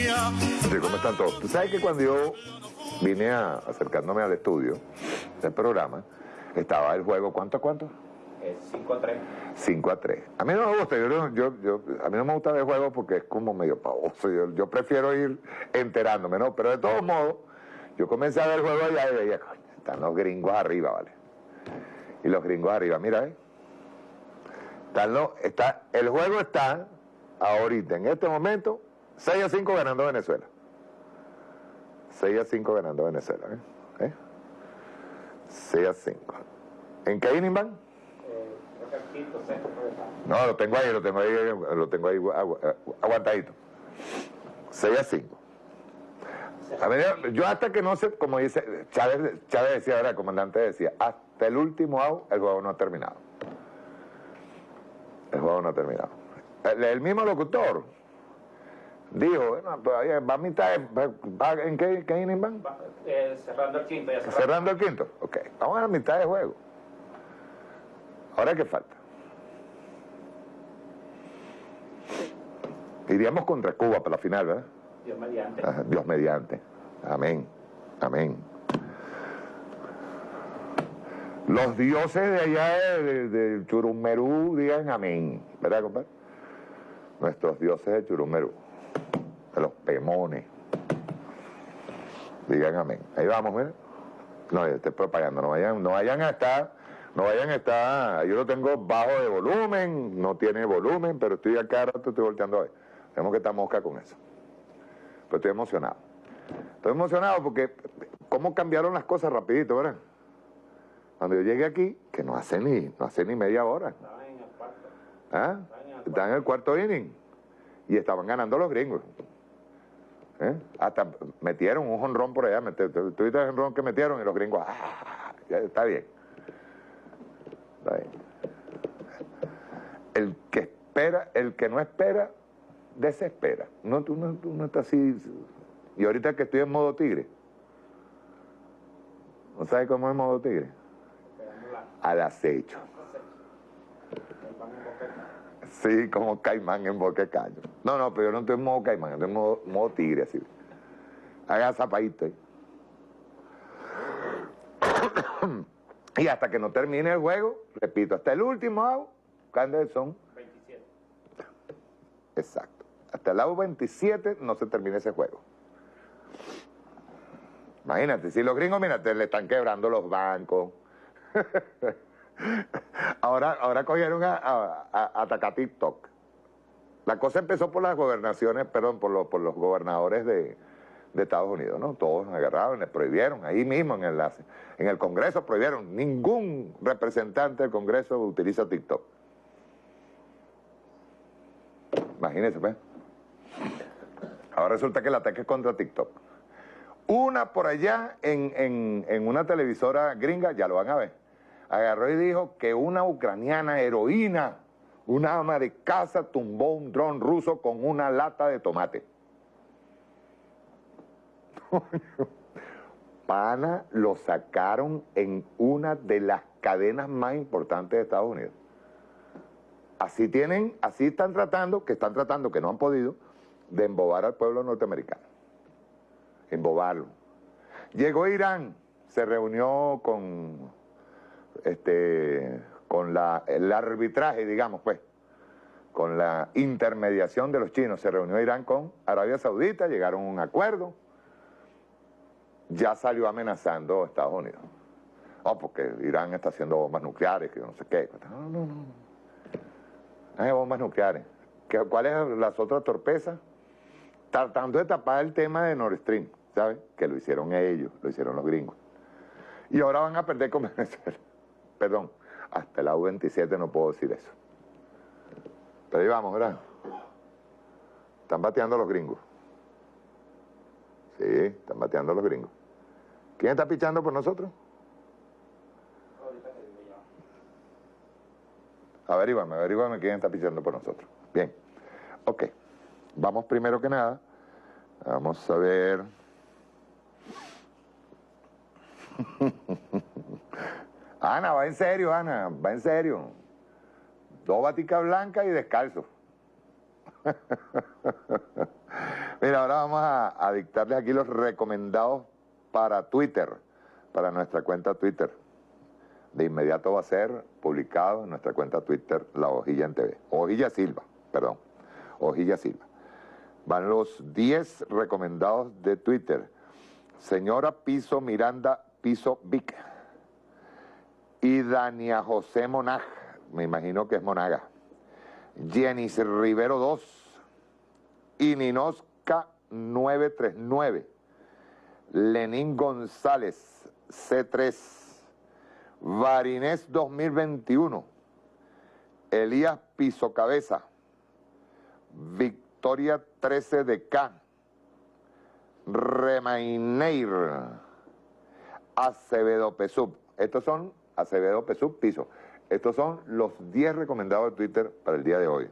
mía. Sí, ¿cómo están todos? Tú sabes que cuando yo vine a, acercándome al estudio del programa, estaba el juego, ¿cuánto a cuánto? 5 a 3. 5 a 3. A mí no me gusta, yo, no- yo, yo- a mí no me gusta ver juegos porque es como medio pavoso. Yo, yo prefiero ir enterándome, ¿no? Pero de todos modos, yo comencé a ver el juego allá y veía, coño, están los gringos arriba, ¿vale? Y los gringos arriba, mira, ¿eh? Están los- está, el juego está ahorita, en este momento, 6 a 5 ganando Venezuela. 6 a 5 ganando Venezuela, ¿eh? ¿Eh? 6 a 5. ¿En qué inning van? No, lo tengo ahí, lo tengo ahí, lo tengo ahí agu- aguantadito. 6 a 5. A ver, yo hasta que no sé, como dice, Chávez, Chávez decía, ahora el comandante decía, hasta el último out el juego no ha terminado. El juego no ha terminado. El, el mismo locutor dijo, bueno, todavía va a mitad, va- ¿en qué, qué inning van? Va, eh, cerrando el quinto, ya cerrando. Cerrando el quinto. Ok, vamos a la mitad de juego. Ahora qué falta. Iríamos contra Cuba para la final, ¿verdad? Dios mediante. Dios mediante. Amén. Amén. Los dioses de allá de- de Churumerú digan amén. ¿Verdad, compadre? Nuestros dioses de Churumerú. De los pemones. Digan amén. Ahí vamos, mira. No, estoy propagando. No vayan, no vayan a estar, no vayan a estar. Yo lo tengo bajo de volumen, no tiene volumen, pero estoy acá rato, estoy volteando a ver. Tenemos que estar mosca con eso. Pero estoy emocionado. Estoy emocionado porque cómo cambiaron las cosas rapidito, ¿verdad? Cuando yo llegué aquí, que no hace ni, no hace ni media hora. Estaba en el cuarto. ¿Ah? Están en el cuarto inning. Y estaban ganando los gringos. ¿Eh? Hasta metieron un jonrón por allá. mete- ¿Tú tú viste el jonrón que metieron? Y los gringos, ¡ah! Ya está bien. Está bien. El que espera, el que no espera, desespera. No, tú, no, tú no estás así. Y ahorita que estoy en modo tigre. ¿No sabes cómo es modo tigre? Al acecho. el pan en boca. Sí, como caimán en boca caño. No, no, pero yo no estoy en modo caimán, estoy en modo, tigre, así. Haga zapadito y hasta que no termine el juego, repito, hasta el último out, ¿cuántos son? 27. Exacto. Hasta el out 27 no se termina ese juego. Imagínate, si los gringos, mira, te le están quebrando los bancos. ahora, ahora cogieron a, a- a- atacar TikTok. La cosa empezó por las gobernaciones, perdón, por los, por los gobernadores de, de Estados Unidos, ¿no? Todos agarraron, les prohibieron, ahí mismo en el, en el Congreso prohibieron. Ningún representante del Congreso utiliza TikTok. Imagínense, pues. Ahora resulta que el ataque es contra TikTok. Una por allá en, en- en una televisora gringa, ya lo van a ver, agarró y dijo que una ucraniana heroína, una ama de casa, tumbó un dron ruso con una lata de tomate. Pana lo sacaron en una de las cadenas más importantes de Estados Unidos. Así tienen, así están tratando, que están tratando, que no han podido, de embobar al pueblo norteamericano. Embobarlo. Llegó Irán, se reunió con este con el arbitraje, digamos, pues, con la intermediación de los chinos. Se reunió Irán con Arabia Saudita, llegaron a un acuerdo. Ya salió amenazando a Estados Unidos. Oh, porque Irán está haciendo bombas nucleares, que no sé qué. No, no, no. Hay bombas nucleares. ¿Qué- ¿Cuál es las otras torpezas? Tratando de tapar el tema de Nord Stream, ¿sabes? Que lo hicieron ellos, lo hicieron los gringos. Y ahora van a perder con Venezuela. Perdón, hasta el AU-27 no puedo decir eso. Pero ahí vamos, ¿verdad? Están bateando los gringos. Sí, están bateando los gringos. ¿Quién está pichando por nosotros? Averígame, averígame quién está pichando por nosotros. Bien. Ok. Vamos primero que nada. Vamos a ver. Ana, va en serio, Ana, va en serio. Dos baticas blancas y descalzo. Mira, ahora vamos a, a dictarles aquí los recomendados para Twitter, para nuestra cuenta Twitter. De inmediato va a ser publicado en nuestra cuenta Twitter La Hojilla en TV. Hojilla Silva, perdón. Hojilla Silva. Van los 10 recomendados de Twitter. Señora Piso Miranda Piso Vic. Y Dania José Monag, me imagino que es Monaga. Jenis Rivero 2. Y Ninosca 939. Lenín González C3. Varinés 2021. Elías Piso Cabeza. Victoria 13 de K. Remaineir. Acevedo Pesub. Estos son Acevedo Pesub Piso. Estos son los 10 recomendados de Twitter para el día de hoy.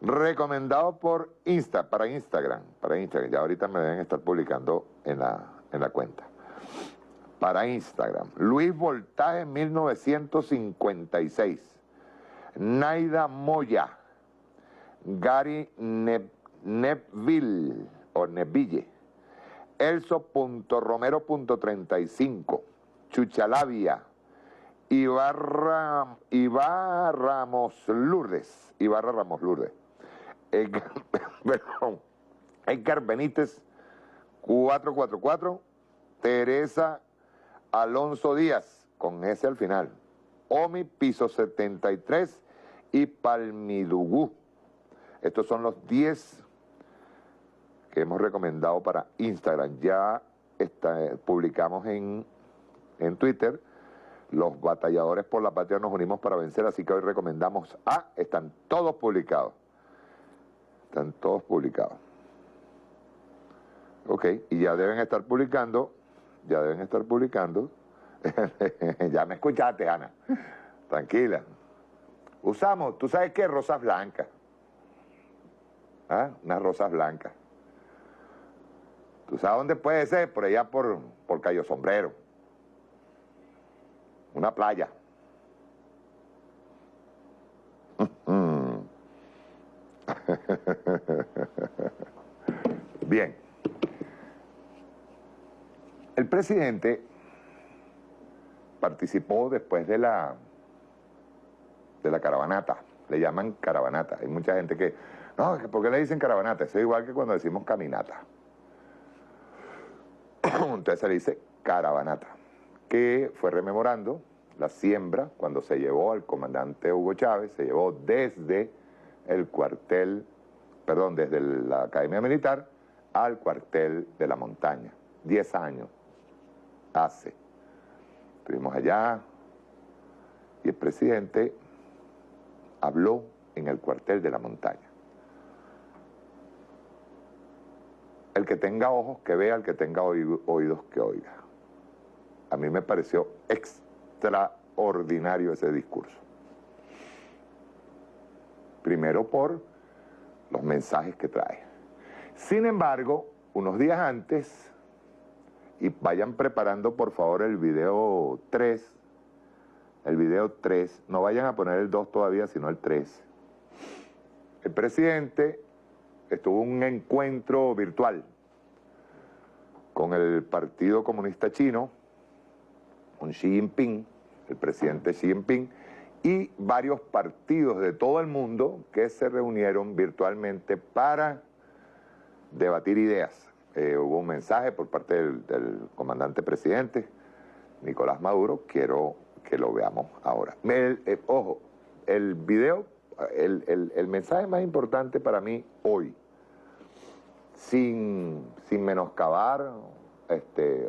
Recomendado por Insta, para Instagram, para Instagram. Ya ahorita me deben estar publicando en la, en la cuenta. Para Instagram. Luis Voltaje 1956. Naida Moya. Gary Neville o Neville. Elso.romero.35. Chuchalavia. Ibarra, Ibarra Ramos Lourdes. Ibarra Ramos Lourdes. Edgar, Edgar Benítez 444. Teresa Alonso Díaz, con ese al final. Omi Piso 73 y Palmidugú. Estos son los 10 que hemos recomendado para Instagram. Ya está, publicamos en, en Twitter los batalladores por la patria nos unimos para vencer, así que hoy recomendamos A, están todos publicados. Están todos publicados. Ok, y ya deben estar publicando, ya deben estar publicando. ya me escuchaste, Ana. Tranquila. Usamos, ¿tú sabes qué? Rosas blancas. ¿Ah? Unas rosas blancas. ¿Tú sabes dónde puede ser? Por allá por, por Cayo Sombrero una playa. Bien. El presidente participó después de la de la caravanata, le llaman caravanata. Hay mucha gente que, no, ¿por qué le dicen caravanata? Eso es igual que cuando decimos caminata. Entonces se le dice caravanata que fue rememorando la siembra cuando se llevó al comandante Hugo Chávez, se llevó desde el cuartel, perdón, desde la Academia Militar al cuartel de la montaña. Diez años hace. Estuvimos allá y el presidente habló en el cuartel de la montaña. El que tenga ojos que vea, el que tenga oídos que oiga a mí me pareció extraordinario ese discurso. Primero por los mensajes que trae. Sin embargo, unos días antes, y vayan preparando por favor el video 3, el video 3, no vayan a poner el 2 todavía, sino el 3. El presidente estuvo en un encuentro virtual con el Partido Comunista Chino, Xi Jinping, el presidente Xi Jinping, y varios partidos de todo el mundo que se reunieron virtualmente para debatir ideas. Eh, hubo un mensaje por parte del, comandante presidente, Nicolás Maduro, quiero que lo veamos ahora. Eh, ojo, el video, el, el, mensaje más importante para mí hoy, sin, sin menoscabar este,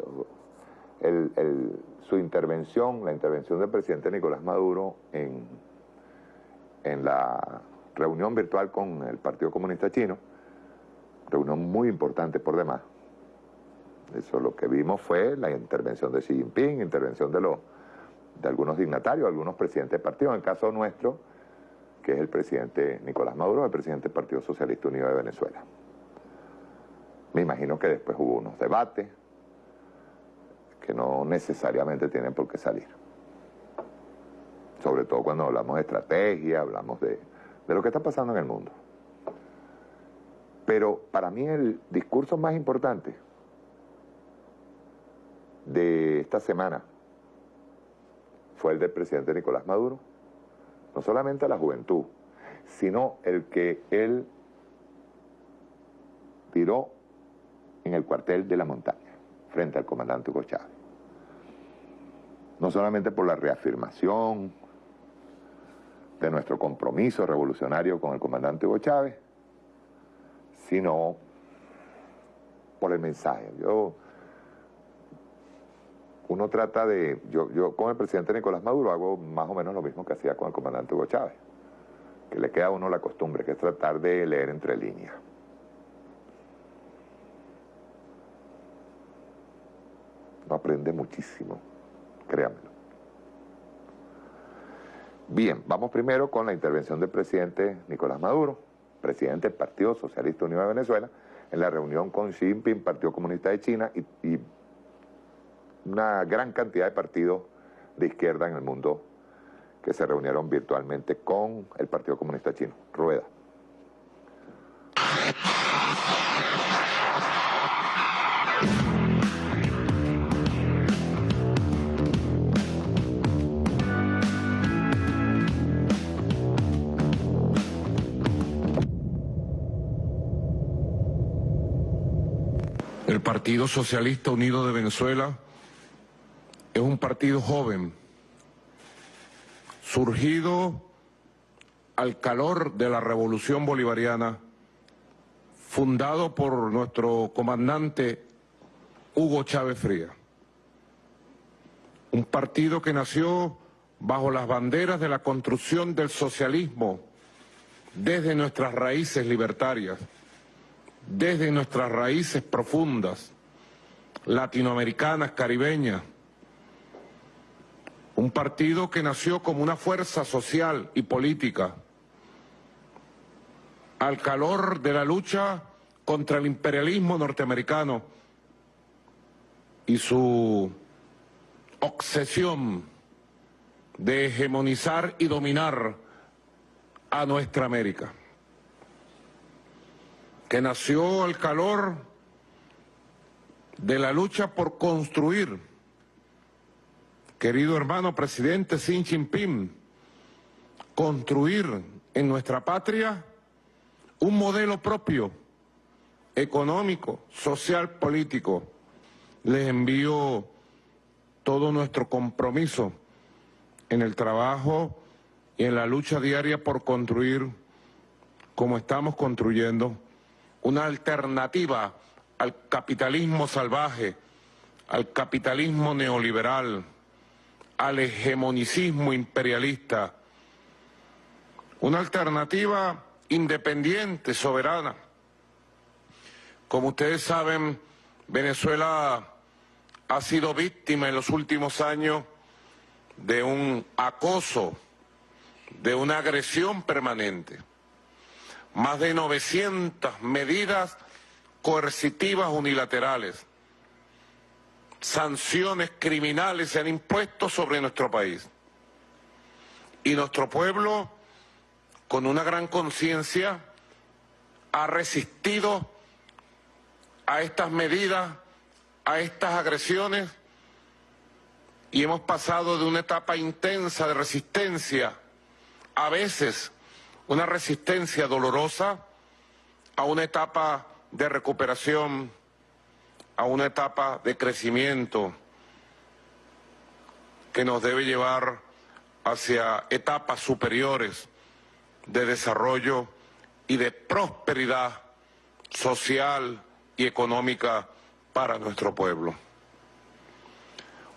su intervención, la intervención del presidente Nicolás Maduro en, en la reunión virtual con el Partido Comunista Chino, reunión muy importante por demás. Eso lo que vimos fue la intervención de Xi Jinping, intervención de, los, de algunos dignatarios, algunos presidentes de partido, en el caso nuestro, que es el presidente Nicolás Maduro, el presidente del Partido Socialista Unido de Venezuela. Me imagino que después hubo unos debates, que no necesariamente tienen por qué salir. Sobre todo cuando hablamos de estrategia, hablamos de, lo que está pasando en el mundo. Pero para mí el discurso más importante de esta semana fue el del presidente Nicolás Maduro, no solamente a la juventud, sino el que él tiró en el cuartel de la montaña, frente al comandante Hugo. No solamente por la reafirmación de nuestro compromiso revolucionario con el comandante Hugo Chávez, sino por el mensaje. Yo, uno trata de, yo, yo con el presidente Nicolás Maduro hago más o menos lo mismo que hacía con el comandante Hugo Chávez, que le queda a uno la costumbre, que es tratar de leer entre líneas. No aprende muchísimo, créanmelo. Bien, vamos primero con la intervención del presidente Nicolás Maduro, presidente del Partido Socialista Unido de Venezuela, en la reunión con Xi Jinping, Partido Comunista de China y, y una gran cantidad de partidos de izquierda en el mundo que se reunieron virtualmente con el Partido Comunista Chino. Rueda. Partido Socialista Unido de Venezuela es un partido joven, surgido al calor de la revolución bolivariana, fundado por nuestro comandante Hugo Chávez Fría. Un partido que nació bajo las banderas de la construcción del socialismo desde nuestras raíces libertarias desde nuestras raíces profundas, latinoamericanas, caribeñas, un partido que nació como una fuerza social y política al calor de la lucha contra el imperialismo norteamericano y su obsesión de hegemonizar y dominar a nuestra América que nació al calor de la lucha por construir, querido hermano presidente Xi Jinping, construir en nuestra patria un modelo propio, económico, social, político. Les envío todo nuestro compromiso en el trabajo y en la lucha diaria por construir como estamos construyendo una alternativa al capitalismo salvaje, al capitalismo neoliberal, al hegemonicismo imperialista, una alternativa independiente, soberana. Como ustedes saben, Venezuela ha sido víctima en los últimos años de un acoso, de una agresión permanente más de 900 medidas coercitivas unilaterales, sanciones criminales se han impuesto sobre nuestro país. Y nuestro pueblo, con una gran conciencia, ha resistido a estas medidas, a estas agresiones, y hemos pasado de una etapa intensa de resistencia, a veces una resistencia dolorosa a una etapa de recuperación, a una etapa de crecimiento que nos debe llevar hacia etapas superiores de desarrollo y de prosperidad social y económica para nuestro pueblo.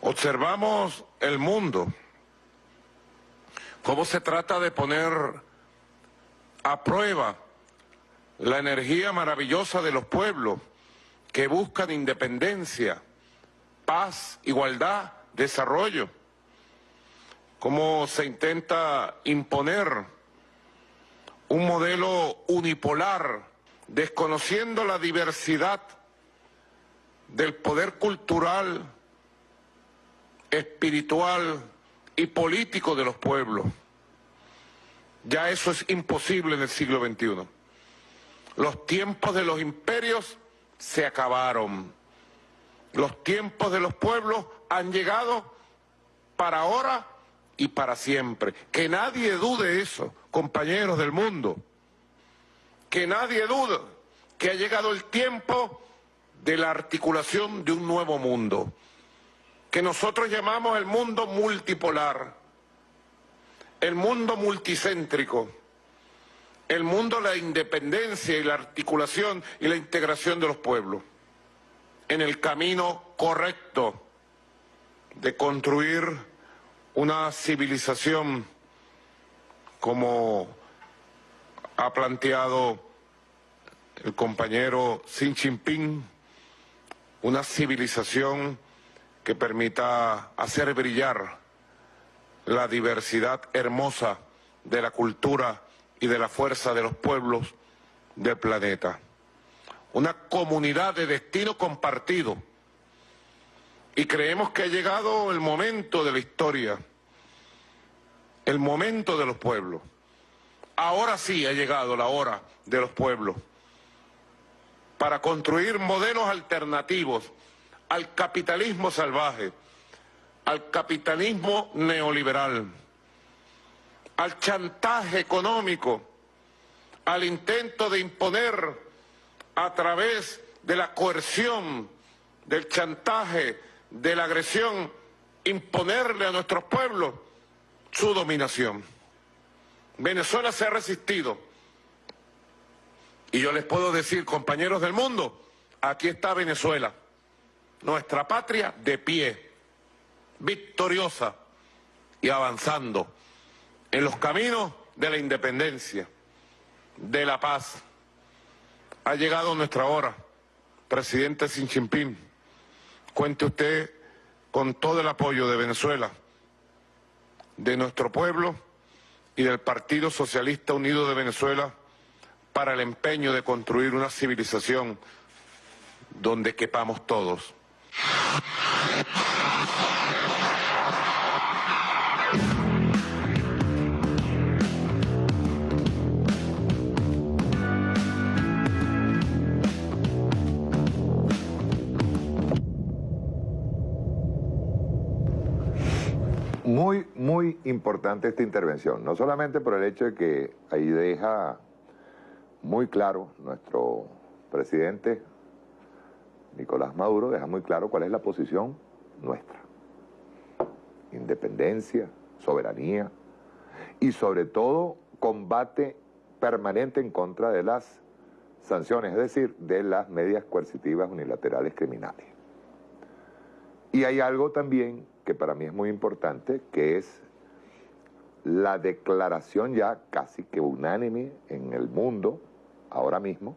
Observamos el mundo, cómo se trata de poner aprueba la energía maravillosa de los pueblos que buscan independencia, paz, igualdad, desarrollo. Cómo se intenta imponer un modelo unipolar, desconociendo la diversidad del poder cultural, espiritual y político de los pueblos. Ya eso es imposible en el siglo XXI. Los tiempos de los imperios se acabaron. Los tiempos de los pueblos han llegado para ahora y para siempre. Que nadie dude eso, compañeros del mundo. Que nadie dude que ha llegado el tiempo de la articulación de un nuevo mundo, que nosotros llamamos el mundo multipolar, el mundo multicéntrico, el mundo la independencia y la articulación y la integración de los pueblos, en el camino correcto de construir una civilización como ha planteado el compañero Xi Jinping, una civilización que permita hacer brillar la diversidad hermosa de la cultura y de la fuerza de los pueblos del planeta. Una comunidad de destino compartido. Y creemos que ha llegado el momento de la historia, el momento de los pueblos. Ahora sí ha llegado la hora de los pueblos para construir modelos alternativos al capitalismo salvaje, al capitalismo neoliberal, al chantaje económico, al intento de imponer a través de la coerción, del chantaje, de la agresión, imponerle a nuestros pueblos su dominación. Venezuela se ha resistido. Y yo les puedo decir, compañeros del mundo, aquí está Venezuela, nuestra patria de pie, victoriosa y avanzando en los caminos de la independencia, de la paz. Ha llegado nuestra hora, presidente Xi Jinping. Cuente usted con todo el apoyo de Venezuela, de nuestro pueblo y del Partido Socialista Unido de Venezuela para el empeño de construir una civilización donde quepamos todos. Muy, muy importante esta intervención, no solamente por el hecho de que ahí deja muy claro nuestro presidente Nicolás Maduro, deja muy claro cuál es la posición nuestra. Independencia, soberanía y sobre todo combate permanente en contra de las sanciones, es decir, de las medidas coercitivas unilaterales criminales. Y hay algo también que para mí es muy importante, que es la declaración ya casi que unánime en el mundo, ahora mismo,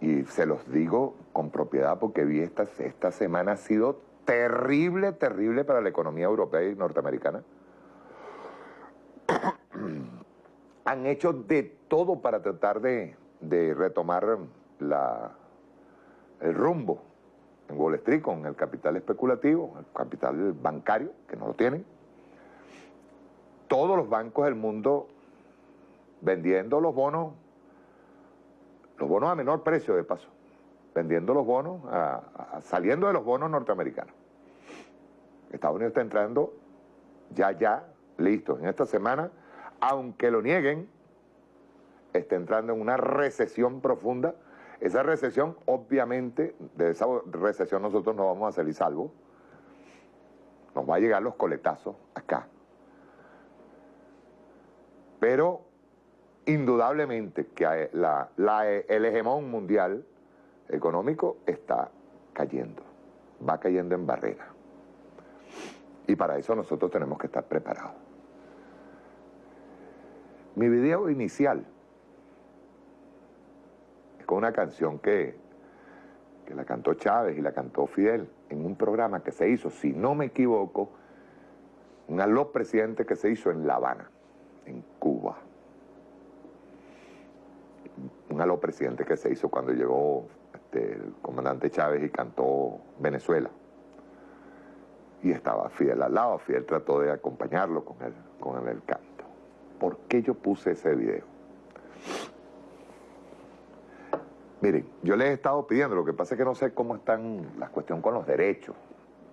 y se los digo con propiedad porque vi esta, esta semana ha sido terrible, terrible para la economía europea y norteamericana. Han hecho de todo para tratar de, de retomar la, el rumbo en Wall Street con el capital especulativo, el capital bancario, que no lo tienen. Todos los bancos del mundo vendiendo los bonos, los bonos a menor precio de paso, vendiendo los bonos, saliendo de los bonos norteamericanos. Estados Unidos está entrando ya, ya, listo, en esta semana, aunque lo nieguen, está entrando en una recesión profunda esa recesión, obviamente, de esa recesión nosotros no vamos a salir salvo. Nos va a llegar los coletazos acá. Pero, indudablemente, que el hegemón mundial económico está cayendo. Va cayendo en barrera. Y para eso nosotros tenemos que estar preparados. Mi video inicial una canción que, que la cantó Chávez y la cantó Fidel en un programa que se hizo, si no me equivoco, un aló presidente que se hizo en La Habana, en Cuba. Un aló presidente que se hizo cuando llegó este, el comandante Chávez y cantó Venezuela. Y estaba Fidel al lado, Fidel trató de acompañarlo con el, con el canto. ¿Por qué yo puse ese video? Miren, yo les he estado pidiendo, lo que pasa es que no sé cómo están la cuestión con los derechos.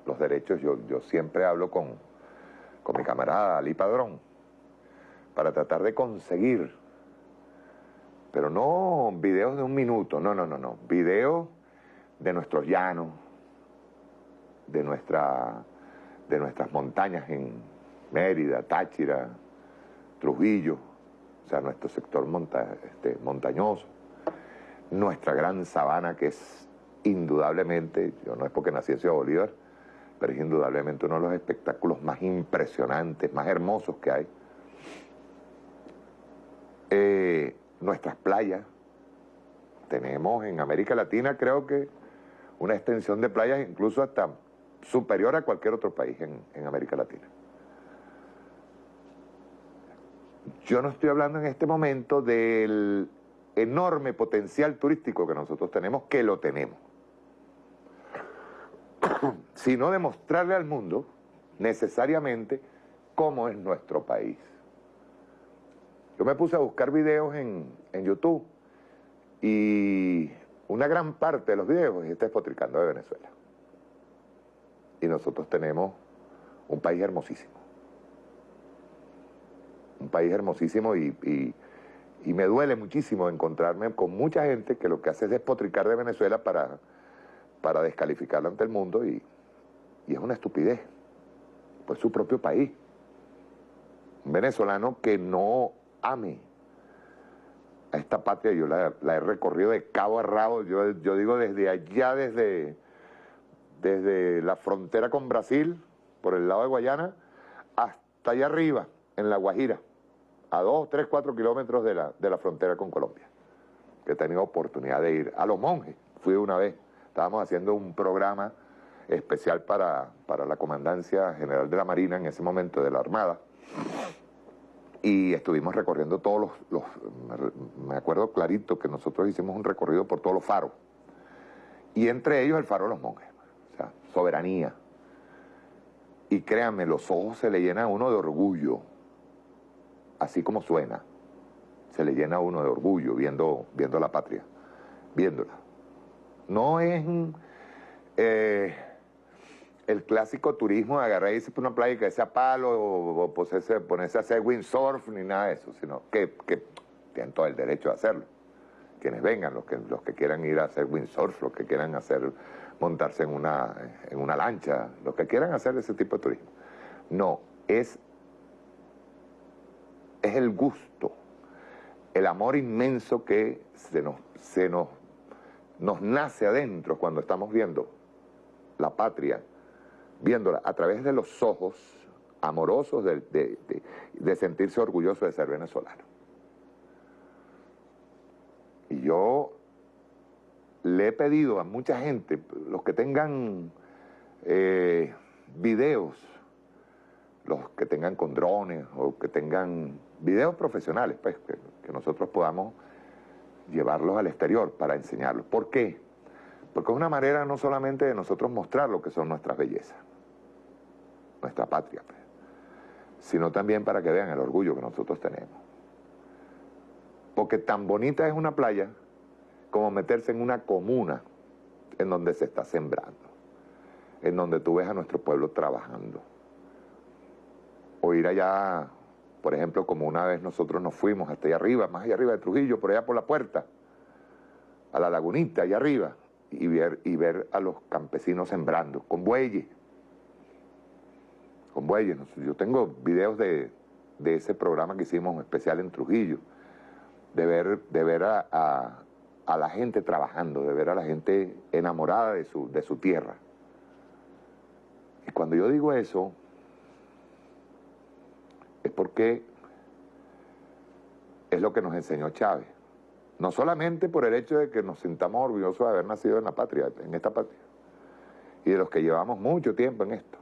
Los derechos, yo, yo siempre hablo con, con mi camarada Ali Padrón para tratar de conseguir, pero no videos de un minuto, no, no, no, no, videos de nuestros llanos, de, nuestra, de nuestras montañas en Mérida, Táchira, Trujillo, o sea, nuestro sector monta, este, montañoso, nuestra gran sabana que es indudablemente, yo no es porque nací en Ciudad Bolívar, pero es indudablemente uno de los espectáculos más impresionantes, más hermosos que hay. Eh, nuestras playas, tenemos en América Latina creo que una extensión de playas incluso hasta superior a cualquier otro país en, en América Latina. Yo no estoy hablando en este momento del enorme potencial turístico que nosotros tenemos, que lo tenemos, sino demostrarle al mundo necesariamente cómo es nuestro país. Yo me puse a buscar videos en, en YouTube y una gran parte de los videos está despotricando de Venezuela. Y nosotros tenemos un país hermosísimo. Un país hermosísimo y, y, y, me duele muchísimo encontrarme con mucha gente que lo que hace es despotricar de Venezuela para, para descalificarlo ante el mundo y, y es una estupidez. Pues su propio país. Un venezolano que no ame a esta patria, yo la, la, he recorrido de cabo a rabo, yo, yo digo desde allá, desde, desde la frontera con Brasil, por el lado de Guayana, hasta allá arriba, en La Guajira, a dos, tres, cuatro kilómetros de la, de la frontera con Colombia, que he tenido oportunidad de ir. A Los Monjes, fui una vez, estábamos haciendo un programa especial para, para la Comandancia General de la Marina, en ese momento de la Armada, y estuvimos recorriendo todos los, los, me acuerdo clarito que nosotros hicimos un recorrido por todos los faros, y entre ellos el faro de los monjes, o sea, soberanía. Y créanme, los ojos se le llenan a uno de orgullo, así como suena, se le llena a uno de orgullo viendo, viendo la patria, viéndola. No es eh, el clásico turismo de agarrar y irse por una playa que sea palo o, ponerse, a hacer windsurf ni nada de eso, sino que, que, tienen todo el derecho de hacerlo. Quienes vengan, los que, los que quieran ir a hacer windsurf, los que quieran hacer, montarse en una, en una lancha, los que quieran hacer ese tipo de turismo. No, es, es el gusto, el amor inmenso que se nos, se nos, nos nace adentro cuando estamos viendo la patria, viéndola a través de los ojos amorosos de, de, sentirse orgulloso de ser venezolano. Y yo le he pedido a mucha gente, los que tengan eh, videos, los que tengan con drones o que tengan videos profesionales, pues que, nosotros podamos llevarlos al exterior para enseñarlos. ¿Por qué? Porque es una manera no solamente de nosotros mostrar lo que son nuestras bellezas, nuestra patria, pues, sino también para que vean el orgullo que nosotros tenemos. Porque tan bonita es una playa como meterse en una comuna en donde se está sembrando, en donde tú ves a nuestro pueblo trabajando. O ir allá, por ejemplo, como una vez nosotros nos fuimos hasta allá arriba, más allá arriba de Trujillo, por allá por la puerta, a la lagunita, allá arriba, y ver, y ver a los campesinos sembrando, con bueyes. Con bueyes. Yo tengo videos de, de ese programa que hicimos especial en Trujillo, de ver, de ver a, a, a, la gente trabajando, de ver a la gente enamorada de su, de su tierra. Y cuando yo digo eso, es porque es lo que nos enseñó Chávez. No solamente por el hecho de que nos sintamos orgullosos de haber nacido en la patria, en esta patria, y de los que llevamos mucho tiempo en esto,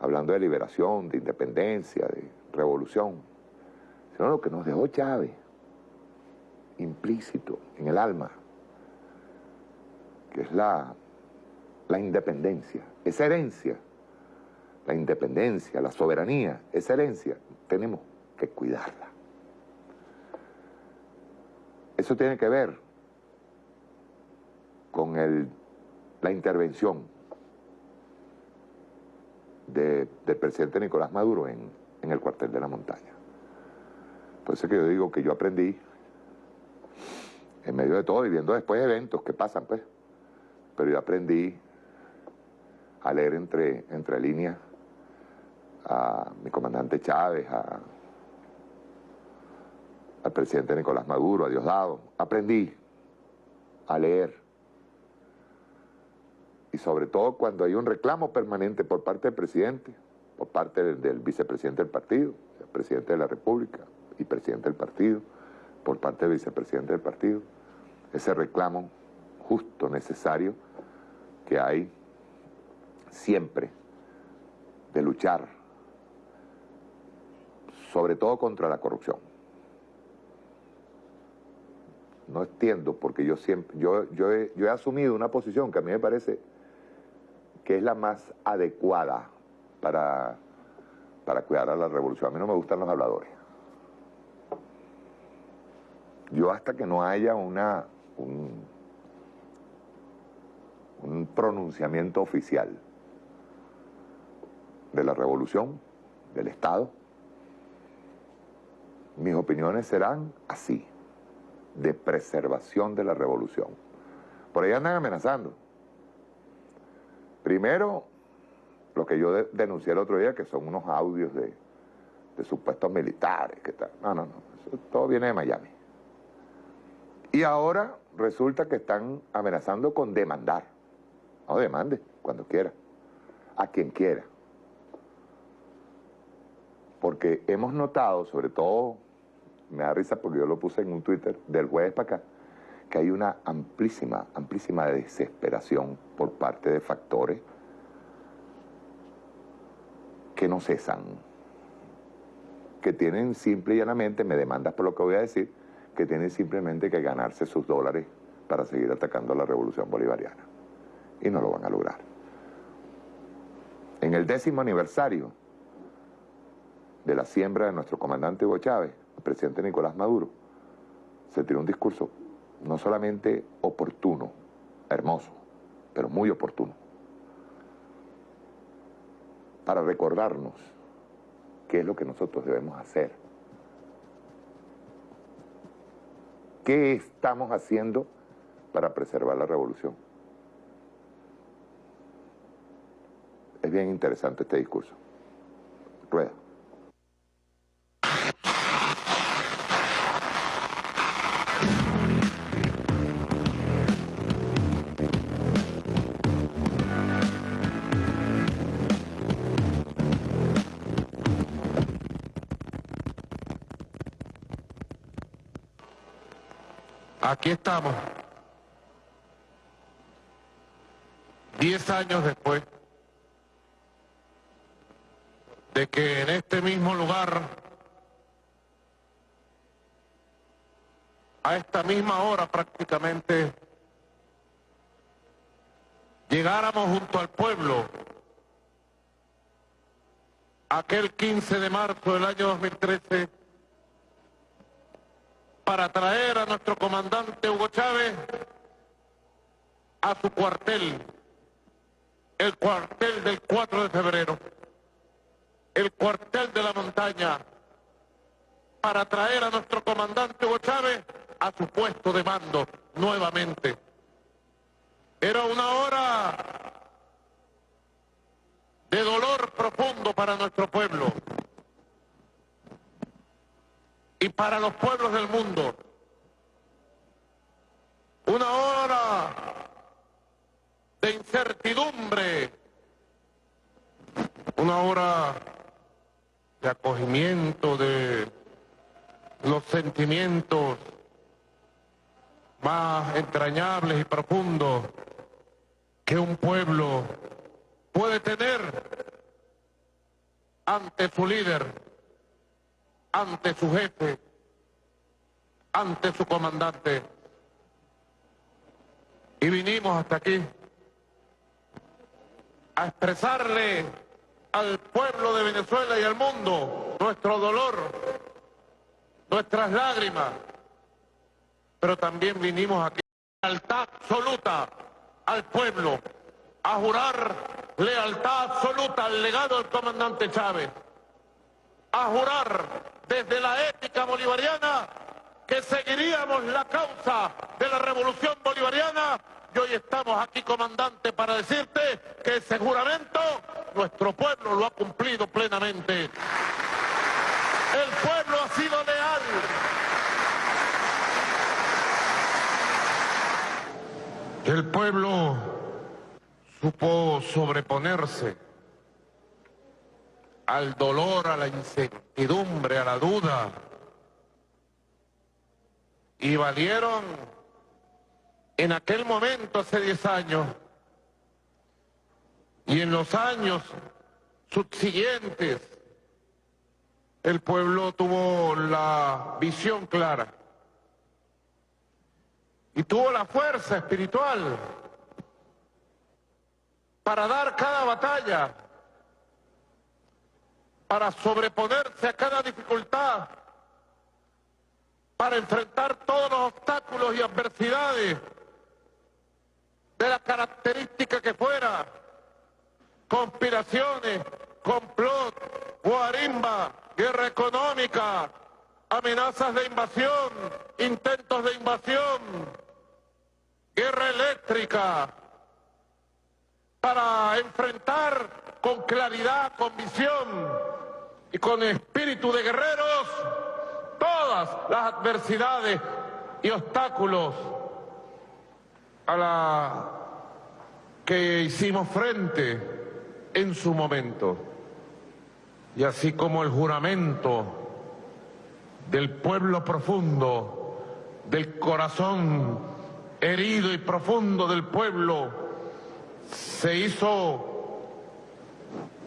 hablando de liberación, de independencia, de revolución, sino lo que nos dejó Chávez, implícito en el alma, que es la, la independencia, esa herencia, la independencia, la soberanía, esa herencia, tenemos que cuidarla. Eso tiene que ver con el, la intervención de- del presidente Nicolás Maduro en, en el cuartel de la montaña. Por eso es que yo digo que yo aprendí en medio de todo y viendo después eventos que pasan, pues. Pero yo aprendí a leer entre, entre líneas a mi comandante Chávez, a- al presidente Nicolás Maduro, a Diosdado. Aprendí a leer. Y sobre todo cuando hay un reclamo permanente por parte del presidente, por parte del, vicepresidente del partido, el presidente de la República y presidente del partido, por parte del vicepresidente del partido, ese reclamo justo, necesario, que hay siempre de luchar, sobre todo contra la corrupción. No entiendo porque yo siempre, yo, yo, he, asumido una posición que a mí me parece que es la más adecuada para, para cuidar a la revolución. A mí no me gustan los habladores. Yo hasta que no haya una, un, un pronunciamiento oficial de la revolución, del Estado, mis opiniones serán así, de preservación de la revolución. Por ahí andan amenazando. Primero, lo que yo de- denuncié el otro día, que son unos audios de, supuestos militares, que tal. No, no, no, todo viene de Miami. Y ahora resulta que están amenazando con demandar. No demande, cuando quiera, a quien quiera. Porque hemos notado, sobre todo, me da risa porque yo lo puse en un Twitter del jueves para acá, que hay una amplísima, amplísima desesperación por parte de factores que no cesan, que tienen simple y llanamente, me demandas por lo que voy a decir, que tienen simplemente que ganarse sus dólares para seguir atacando a la revolución bolivariana. Y no lo van a lograr. En el décimo aniversario de la siembra de nuestro comandante Hugo Chávez, el presidente Nicolás Maduro, se tiró un discurso no solamente oportuno, hermoso, pero muy oportuno, para recordarnos qué es lo que nosotros debemos hacer. ¿Qué estamos haciendo para preservar la revolución? Es bien interesante este discurso. Rueda. Aquí estamos, diez años después de que en este mismo lugar, a esta misma hora prácticamente, llegáramos junto al pueblo aquel 15 de marzo del año 2013 para traer a nuestro comandante Hugo Chávez a su cuartel, el cuartel del 4 de febrero, el cuartel de la montaña, para traer a nuestro comandante Hugo Chávez a su puesto de mando nuevamente. Era una hora de dolor profundo para nuestro pueblo y para los pueblos del mundo. Una hora de incertidumbre, una hora de acogimiento de los sentimientos más entrañables y profundos que un pueblo puede tener ante su líder ante su jefe, ante su comandante. Y vinimos hasta aquí a expresarle al pueblo de Venezuela y al mundo nuestro dolor, nuestras lágrimas, pero también vinimos aquí lealtad absoluta al pueblo, a jurar lealtad absoluta al legado del comandante Chávez, a jurar desde la ética bolivariana que seguiríamos la causa de la revolución bolivariana y hoy estamos aquí, comandante, para decirte que ese juramento nuestro pueblo lo ha cumplido plenamente. El pueblo ha sido leal. El pueblo supo sobreponerse al dolor, a la incertidumbre, a la duda. Y valieron en aquel momento, hace 10 años, y en los años subsiguientes, el pueblo tuvo la visión clara y tuvo la fuerza espiritual para dar cada batalla, para sobreponerse a cada dificultad, para enfrentar todos los obstáculos y adversidades de la característica que fuera, conspiraciones, complot, guarimba, guerra económica, amenazas de invasión, intentos de invasión, guerra eléctrica, para enfrentar con claridad, con visión y con espíritu de guerreros todas las adversidades y obstáculos a la que hicimos frente en su momento. Y así como el juramento del pueblo profundo, del corazón herido y profundo del pueblo, se hizo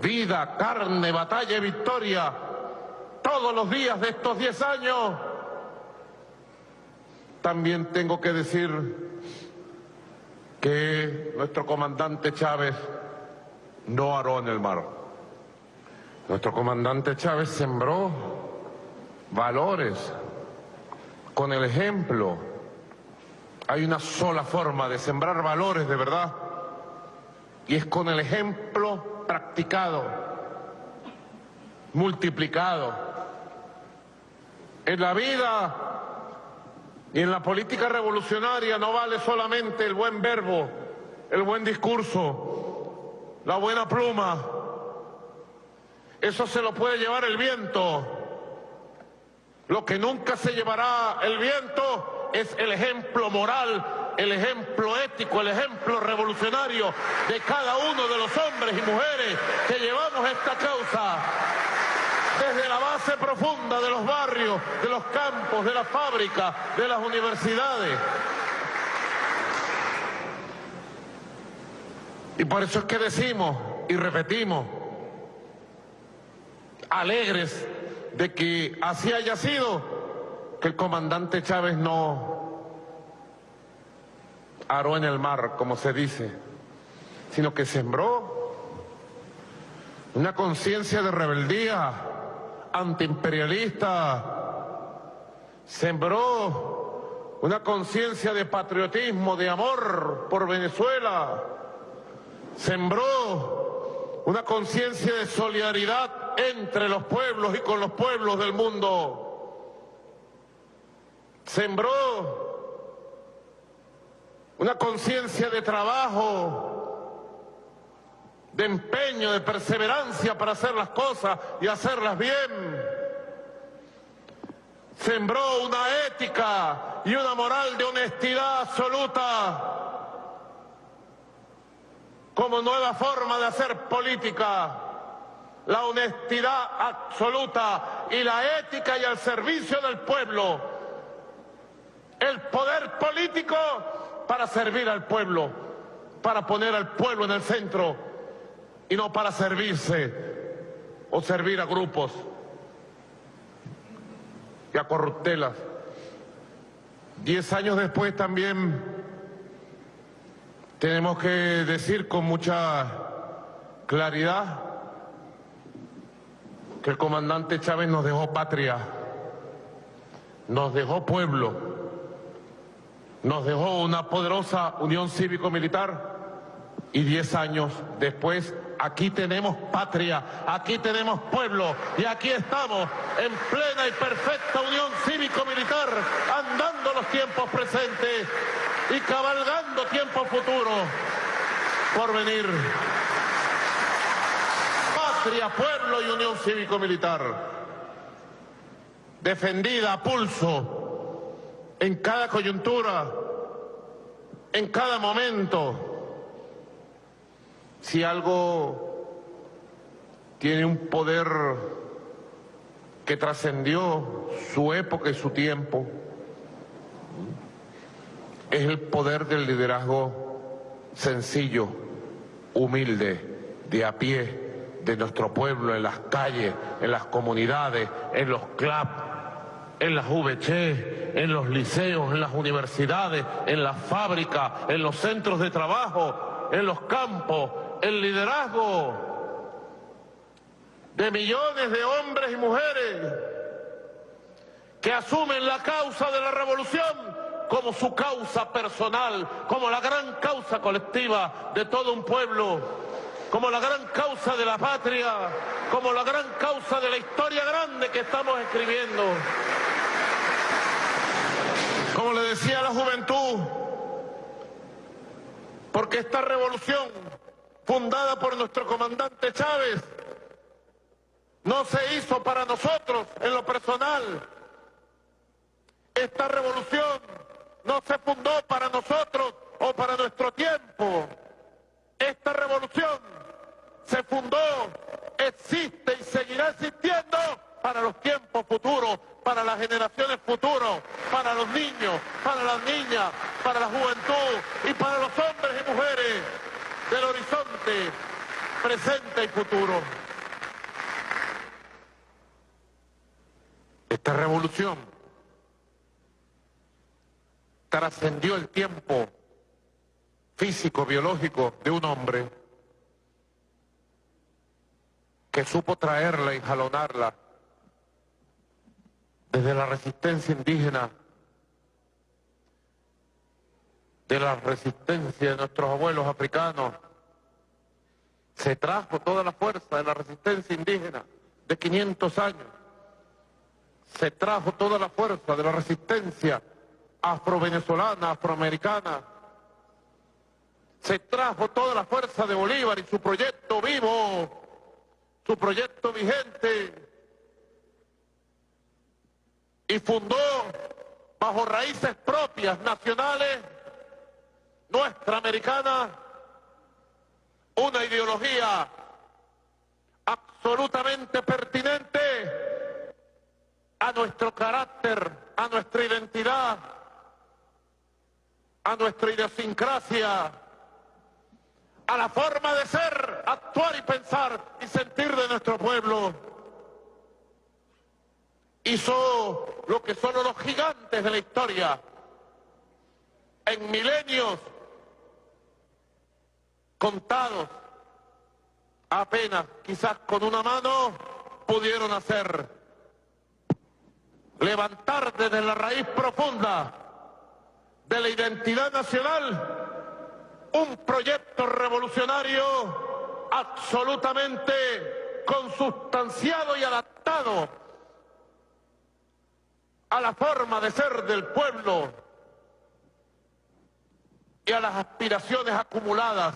vida, carne, batalla y victoria todos los días de estos diez años, también tengo que decir que nuestro comandante Chávez no aró en el mar. Nuestro comandante Chávez sembró valores con el ejemplo. Hay una sola forma de sembrar valores de verdad y es con el ejemplo practicado, multiplicado. En la vida y en la política revolucionaria no vale solamente el buen verbo, el buen discurso, la buena pluma. Eso se lo puede llevar el viento. Lo que nunca se llevará el viento es el ejemplo moral, el ejemplo ético, el ejemplo revolucionario de cada uno de los hombres y mujeres que llevamos esta causa desde la base profunda de los barrios, de los campos, de las fábricas, de las universidades. Y por eso es que decimos y repetimos, alegres de que así haya sido, que el comandante Chávez no aró en el mar, como se dice, sino que sembró una conciencia de rebeldía, antiimperialista, sembró una conciencia de patriotismo, de amor por Venezuela, sembró una conciencia de solidaridad entre los pueblos y con los pueblos del mundo, sembró una conciencia de trabajo, de empeño, de perseverancia para hacer las cosas y hacerlas bien. Sembró una ética y una moral de honestidad absoluta como nueva forma de hacer política. La honestidad absoluta y la ética y al servicio del pueblo. El poder político para servir al pueblo, para poner al pueblo en el centro y no para servirse o servir a grupos y a corruptelas. Diez años después también tenemos que decir con mucha claridad que el comandante Chávez nos dejó patria, nos dejó pueblo, nos dejó una poderosa unión cívico-militar y diez años después aquí tenemos patria, aquí tenemos pueblo y aquí estamos en plena y perfecta unión cívico-militar, andando los tiempos presentes y cabalgando tiempos futuros por venir. Patria, pueblo y unión cívico-militar, defendida a pulso en cada coyuntura, en cada momento si algo tiene un poder que trascendió su época y su tiempo, es el poder del liderazgo sencillo, humilde, de a pie, de nuestro pueblo, en las calles, en las comunidades, en los clubs, en las VC, en los liceos, en las universidades, en las fábricas, en los centros de trabajo, en los campos, el liderazgo de millones de hombres y mujeres que asumen la causa de la revolución como su causa personal, como la gran causa colectiva de todo un pueblo, como la gran causa de la patria, como la gran causa de la historia grande que estamos escribiendo. Como le decía a la juventud, porque esta revolución fundada por nuestro comandante Chávez, no se hizo para nosotros en lo personal. Esta revolución no se fundó para nosotros o para nuestro tiempo. Esta revolución se fundó, existe y seguirá existiendo para los tiempos futuros, para las generaciones futuras, para los niños, para las niñas, para la juventud y para los hombres y mujeres del horizonte presente y futuro. Esta revolución trascendió el tiempo físico, biológico de un hombre que supo traerla y jalonarla desde la resistencia indígena de la resistencia de nuestros abuelos africanos. Se trajo toda la fuerza de la resistencia indígena de 500 años. Se trajo toda la fuerza de la resistencia afro-venezolana, afroamericana. Se trajo toda la fuerza de Bolívar y su proyecto vivo, su proyecto vigente. Y fundó bajo raíces propias, nacionales, nuestra americana, una ideología absolutamente pertinente a nuestro carácter, a nuestra identidad, a nuestra idiosincrasia, a la forma de ser, actuar y pensar y sentir de nuestro pueblo. Hizo lo que son los gigantes de la historia. En milenios contados, apenas, quizás con una mano, pudieron hacer. Levantar desde la raíz profunda de la identidad nacional un proyecto revolucionario absolutamente consustanciado y adaptado a la forma de ser del pueblo y a las aspiraciones acumuladas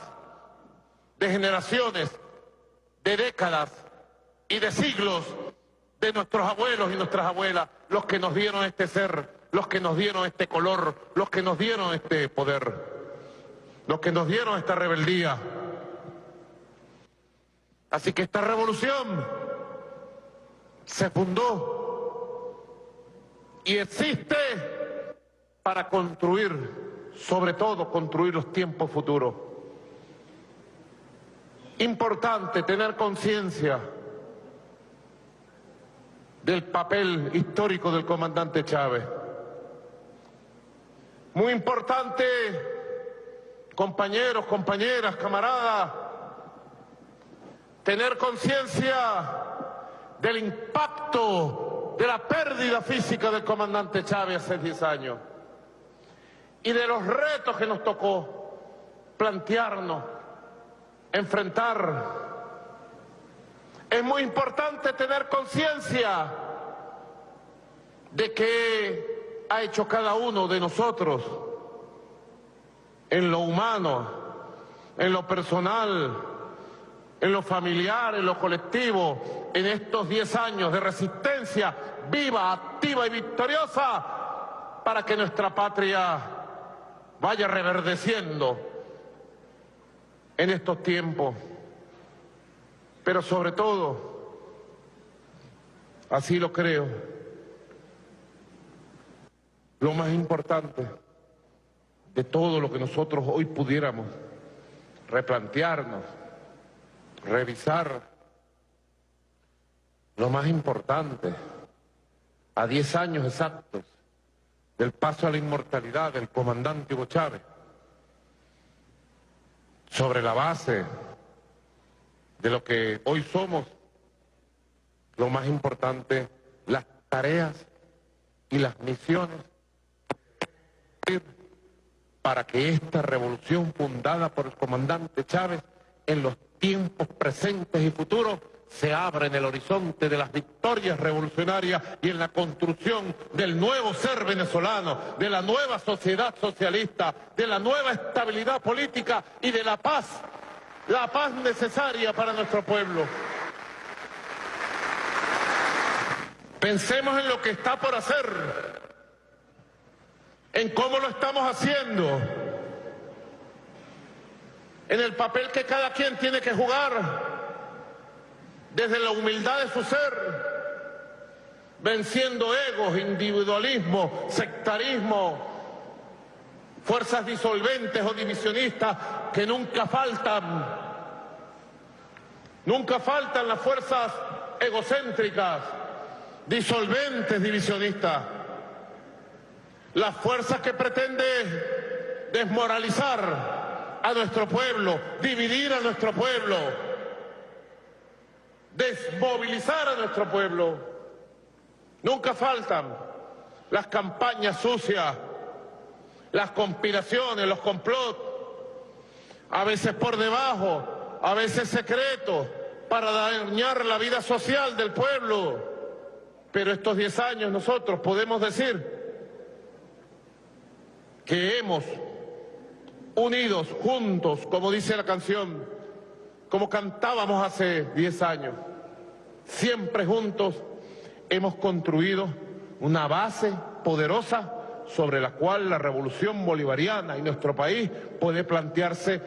de generaciones, de décadas y de siglos de nuestros abuelos y nuestras abuelas, los que nos dieron este ser, los que nos dieron este color, los que nos dieron este poder, los que nos dieron esta rebeldía. Así que esta revolución se fundó y existe para construir, sobre todo construir los tiempos futuros. Importante tener conciencia del papel histórico del comandante Chávez. Muy importante, compañeros, compañeras, camaradas, tener conciencia del impacto de la pérdida física del comandante Chávez hace 10 años y de los retos que nos tocó plantearnos, enfrentar. Es muy importante tener conciencia de qué ha hecho cada uno de nosotros en lo humano, en lo personal, en lo familiar, en lo colectivo, en estos 10 años de resistencia viva, activa y victoriosa para que nuestra patria vaya reverdeciendo en estos tiempos. Pero sobre todo, así lo creo, lo más importante de todo lo que nosotros hoy pudiéramos replantearnos, revisar, lo más importante, a 10 años exactos del paso a la inmortalidad del comandante Hugo Chávez, sobre la base de lo que hoy somos, lo más importante, las tareas y las misiones para que esta revolución fundada por el comandante Chávez en los tiempos presentes y futuros se abra en el horizonte de las victorias revolucionarias y en la construcción del nuevo ser venezolano, de la nueva sociedad socialista, de la nueva estabilidad política y de la paz, la paz necesaria para nuestro pueblo. Pensemos en lo que está por hacer, en cómo lo estamos haciendo, en el papel que cada quien tiene que jugar desde la humildad de su ser, venciendo egos, individualismo, sectarismo, fuerzas disolventes o divisionistas que nunca faltan. Nunca faltan las fuerzas egocéntricas, disolventes, divisionistas. Las fuerzas que pretenden desmoralizar a nuestro pueblo, dividir a nuestro pueblo, desmovilizar a nuestro pueblo. Nunca faltan las campañas sucias, las conspiraciones, los complots, a veces por debajo, a veces secretos, para dañar la vida social del pueblo. Pero estos diez años nosotros podemos decir que hemos unidos, juntos, como dice la canción, como cantábamos hace diez años. Siempre juntos hemos construido una base poderosa sobre la cual la revolución bolivariana y nuestro país puede plantearse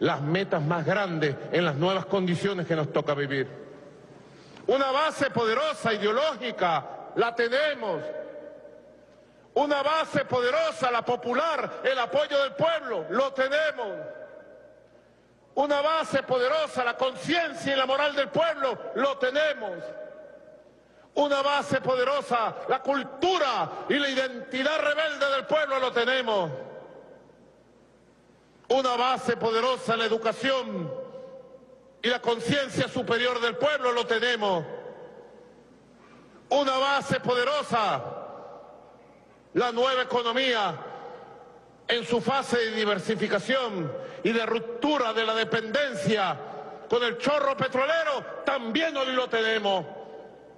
las metas más grandes en las nuevas condiciones que nos toca vivir. Una base poderosa, ideológica, la tenemos. Una base poderosa, la popular, el apoyo del pueblo, lo tenemos una base poderosa, la conciencia y la moral del pueblo, lo tenemos. Una base poderosa, la cultura y la identidad rebelde del pueblo, lo tenemos. Una base poderosa, la educación y la conciencia superior del pueblo, lo tenemos. Una base poderosa, la nueva economía en su fase de diversificación y de ruptura de la dependencia con el chorro petrolero, también hoy lo tenemos.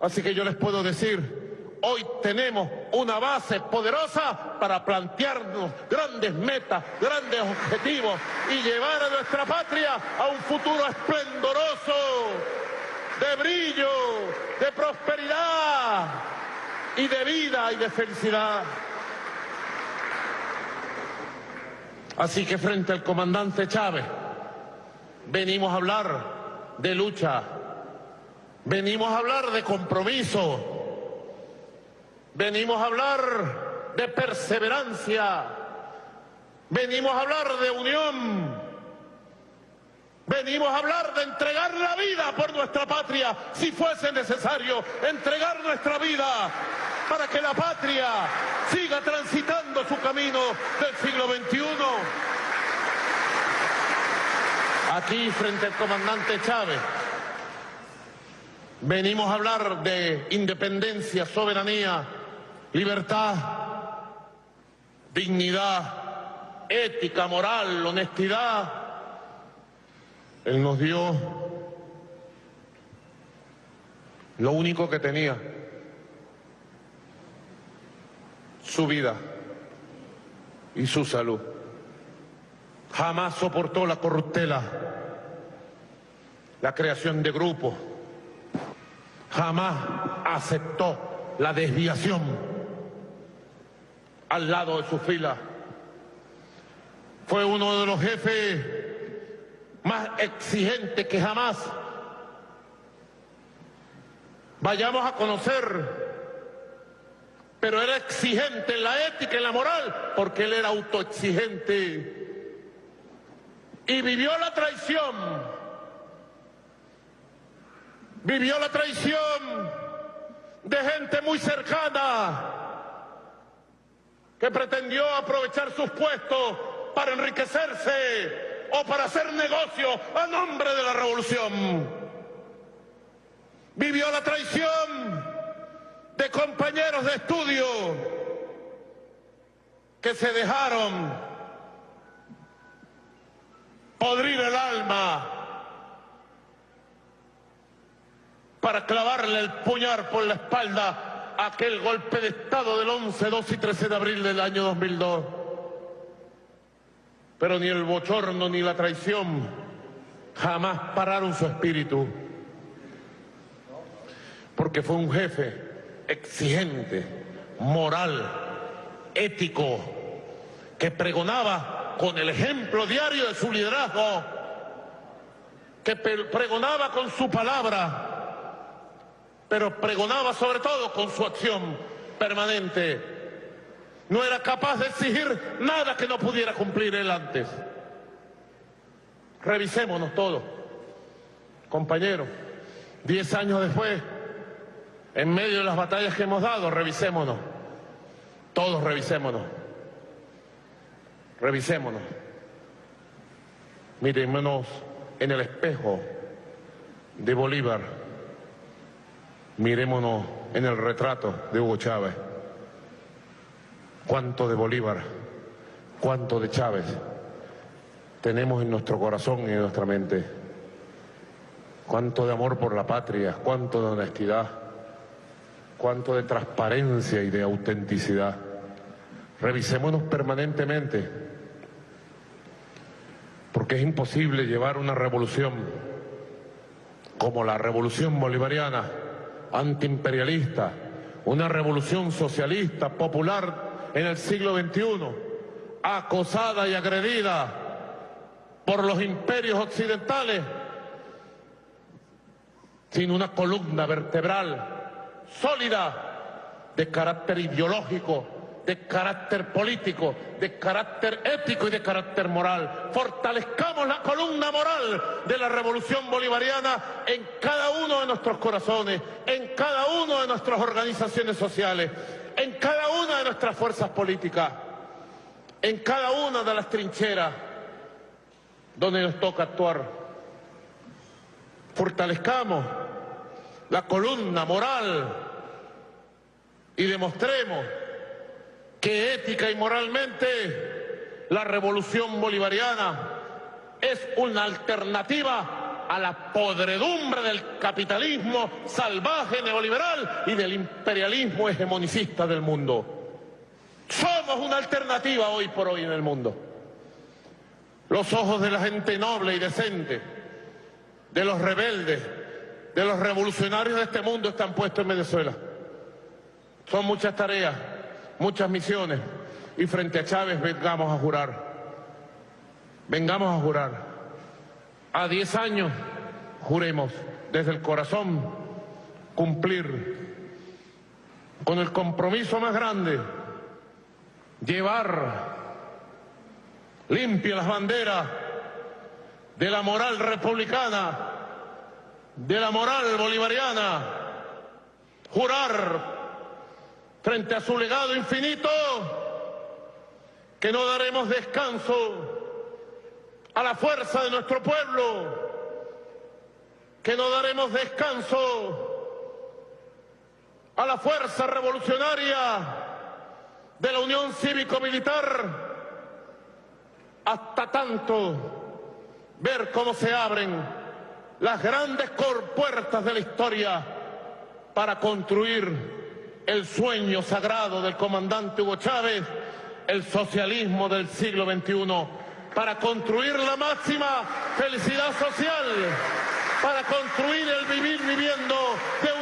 Así que yo les puedo decir, hoy tenemos una base poderosa para plantearnos grandes metas, grandes objetivos y llevar a nuestra patria a un futuro esplendoroso, de brillo, de prosperidad y de vida y de felicidad. Así que frente al comandante Chávez venimos a hablar de lucha, venimos a hablar de compromiso, venimos a hablar de perseverancia, venimos a hablar de unión, venimos a hablar de entregar la vida por nuestra patria, si fuese necesario, entregar nuestra vida para que la patria siga transitando su camino del siglo XXI. Aquí frente al comandante Chávez venimos a hablar de independencia, soberanía, libertad, dignidad, ética, moral, honestidad, Él nos dio lo único que tenía, su vida y su salud. Jamás soportó la corruptela, la creación de grupos, jamás aceptó la desviación al lado de su fila. Fue uno de los jefes más exigentes que jamás vayamos a conocer. Pero era exigente en la ética y la moral, porque él era autoexigente. Y vivió la traición. Vivió la traición de gente muy cercana que pretendió aprovechar sus puestos para enriquecerse o para hacer negocio a nombre de la revolución. Vivió la traición de compañeros de estudio que se dejaron podrir el alma para clavarle el puñal por la espalda a aquel golpe de Estado del 11, 2 y 13 de abril del año 2002. Pero ni el bochorno ni la traición jamás pararon su espíritu, porque fue un jefe exigente, moral, ético, que pregonaba con el ejemplo diario de su liderazgo, que pregonaba con su palabra, pero pregonaba sobre todo con su acción permanente. No era capaz de exigir nada que no pudiera cumplir él antes. Revisémonos todos, compañeros. Diez años después, en medio de las batallas que hemos dado, revisémonos. Todos revisémonos. Revisémonos. Mirémonos en el espejo de Bolívar. Mirémonos en el retrato de Hugo Chávez. Cuánto de Bolívar, cuánto de Chávez tenemos en nuestro corazón y en nuestra mente. Cuánto de amor por la patria, cuánto de honestidad cuánto de transparencia y de autenticidad. Revisémonos permanentemente, porque es imposible llevar una revolución como la revolución bolivariana, antiimperialista, una revolución socialista, popular en el siglo XXI, acosada y agredida por los imperios occidentales, sin una columna vertebral sólida de carácter ideológico, de carácter político, de carácter ético y de carácter moral. Fortalezcamos la columna moral de la revolución bolivariana en cada uno de nuestros corazones, en cada una de nuestras organizaciones sociales, en cada una de nuestras fuerzas políticas, en cada una de las trincheras donde nos toca actuar. Fortalezcamos la columna moral y demostremos que ética y moralmente la revolución bolivariana es una alternativa a la podredumbre del capitalismo salvaje neoliberal y del imperialismo hegemonicista del mundo. Somos una alternativa hoy por hoy en el mundo. Los ojos de la gente noble y decente, de los rebeldes, de los revolucionarios de este mundo están puestos en Venezuela. Son muchas tareas, muchas misiones y frente a Chávez vengamos a jurar. Vengamos a jurar. A diez años juremos desde el corazón cumplir con el compromiso más grande, llevar limpia las banderas de la moral republicana de la moral bolivariana, jurar frente a su legado infinito que no daremos descanso a la fuerza de nuestro pueblo, que no daremos descanso a la fuerza revolucionaria de la Unión Cívico-Militar, hasta tanto ver cómo se abren las grandes puertas de la historia para construir el sueño sagrado del comandante Hugo Chávez, el socialismo del siglo XXI, para construir la máxima felicidad social para construir el vivir viviendo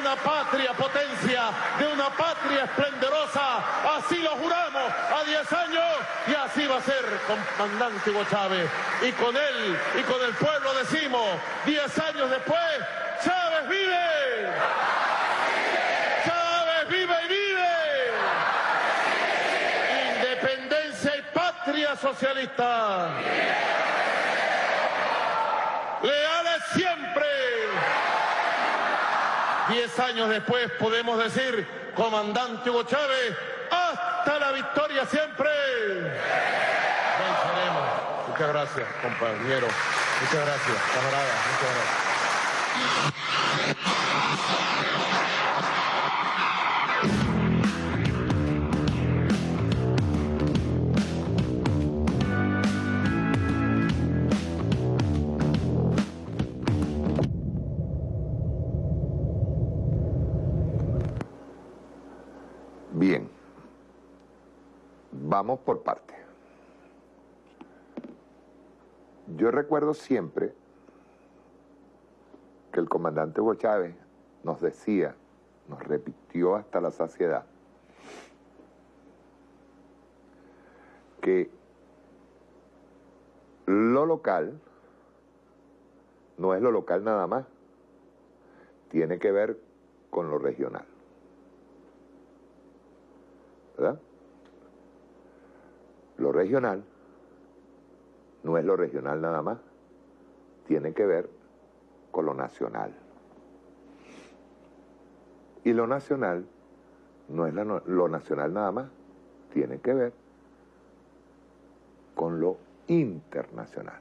una patria potencia, de una patria esplendorosa. Así lo juramos a 10 años y así va a ser, comandante Hugo Chávez. Y con él y con el pueblo decimos, 10 años después, Chávez vive. Chávez vive y vive. Independencia y patria socialista. Leales siempre. Diez años después podemos decir, comandante Hugo Chávez, hasta la victoria siempre. Muchas gracias, compañero. Muchas gracias, camarada. Muchas gracias. Vamos por parte. Yo recuerdo siempre que el comandante Hugo Chávez nos decía, nos repitió hasta la saciedad, que lo local no es lo local nada más, tiene que ver con lo regional. ¿verdad? Lo regional no es lo regional nada más, tiene que ver con lo nacional. Y lo nacional no es lo nacional nada más, tiene que ver con lo internacional.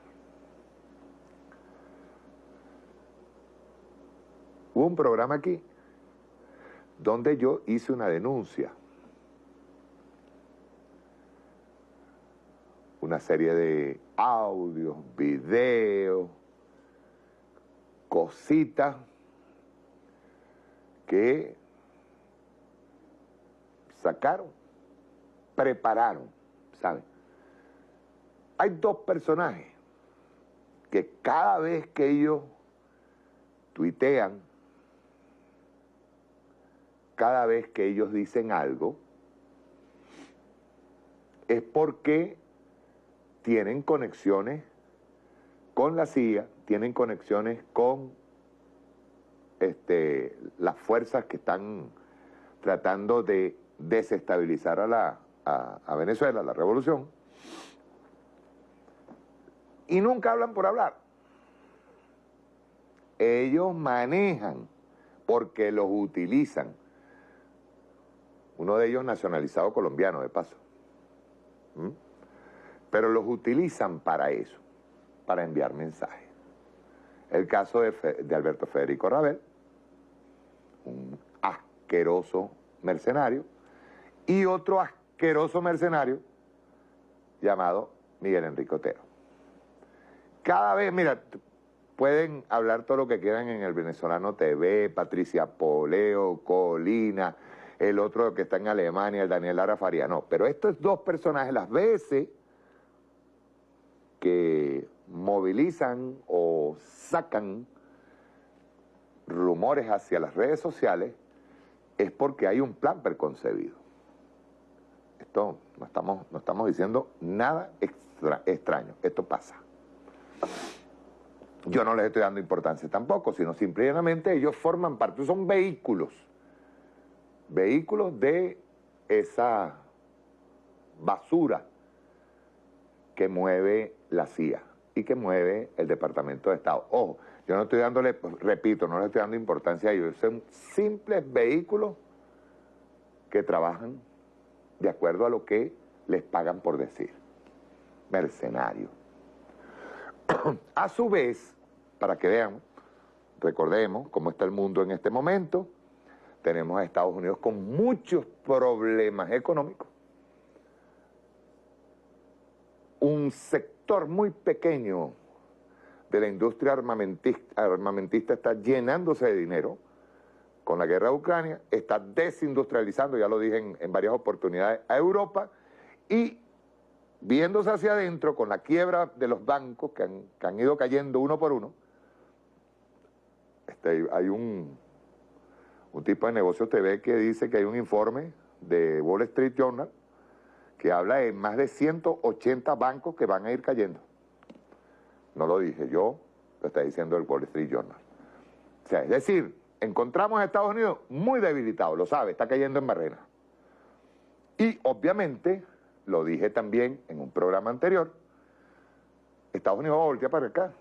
Hubo un programa aquí donde yo hice una denuncia una serie de audios, videos, cositas que sacaron, prepararon, ¿saben? Hay dos personajes que cada vez que ellos tuitean, cada vez que ellos dicen algo, es porque tienen conexiones con la CIA, tienen conexiones con este, las fuerzas que están tratando de desestabilizar a, la, a, Venezuela, la revolución, y nunca hablan por hablar. Ellos manejan porque los utilizan. Uno de ellos nacionalizado colombiano, de paso. ¿Mm? Pero los utilizan para eso, para enviar mensajes. El caso de, Alberto Federico Rabel, un asqueroso mercenario, y otro asqueroso mercenario llamado Miguel Enrique Otero. Cada vez, mira, pueden hablar todo lo que quieran en el Venezolano TV, Patricia Poleo, Colina, el otro que está en Alemania, el Daniel Lara Faria, no, pero estos dos personajes las veces que movilizan o sacan rumores hacia las redes sociales es porque hay un plan preconcebido. Esto no estamos, no estamos diciendo nada extraño, esto pasa. Yo no les estoy dando importancia tampoco, sino simplemente ellos forman parte, son vehículos, vehículos de esa basura que mueve la CIA y que mueve el Departamento de Estado. Ojo, yo no estoy dándole, pues, repito, no le estoy dando importancia a ellos, son simples vehículos que trabajan de acuerdo a lo que les pagan por decir. Mercenarios. a su vez, para que vean, recordemos cómo está el mundo en este momento, tenemos a Estados Unidos con muchos problemas económicos, un sector sector muy pequeño de la industria armamentista, armamentista está llenándose de dinero. Con la guerra de Ucrania, está desindustrializando, ya lo dije en, varias oportunidades, a Europa. Y viéndose hacia adentro con la quiebra de los bancos que han, que han ido cayendo uno por uno, este, hay un, un tipo de negocio TV que dice que hay un informe de Wall Street Journal que habla de más de 180 bancos que van a ir cayendo. No lo dije yo, lo está diciendo el Wall Street Journal. O sea, es decir, encontramos a Estados Unidos muy debilitado, lo sabe, está cayendo en barrena. Y obviamente, lo dije también en un programa anterior, Estados Unidos va a voltear para acá.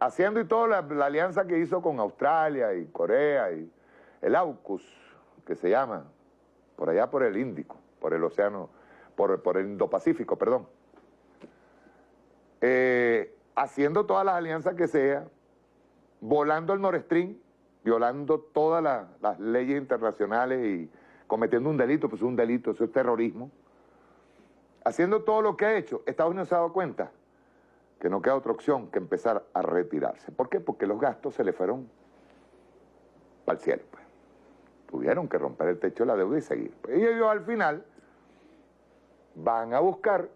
Haciendo y todo la, la alianza que hizo con Australia y Corea y el AUKUS, que se llama, por allá por el Índico, por el océano, por, el Indo-Pacífico, perdón. Eh, haciendo todas las alianzas que sea, volando el Nord Stream, violando todas la- las leyes internacionales y cometiendo un delito, pues es un delito, eso es terrorismo. Haciendo todo lo que ha hecho, Estados Unidos se ha dado cuenta que no queda otra opción que empezar a retirarse. ¿Por qué? Porque los gastos se le fueron al cielo. Pues. Tuvieron que romper el techo de la deuda y seguir. Pues, y ellos al final van a buscar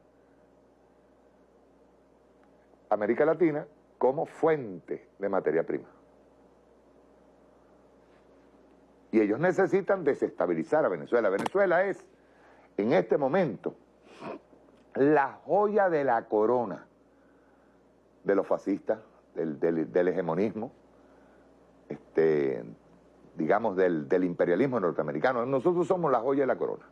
América Latina como fuente de materia prima. Y ellos necesitan desestabilizar a Venezuela. Venezuela es, en este momento, la joya de la corona de los fascistas, del, del- del hegemonismo, este, digamos, del, del imperialismo norteamericano. Nosotros somos la joya de la corona.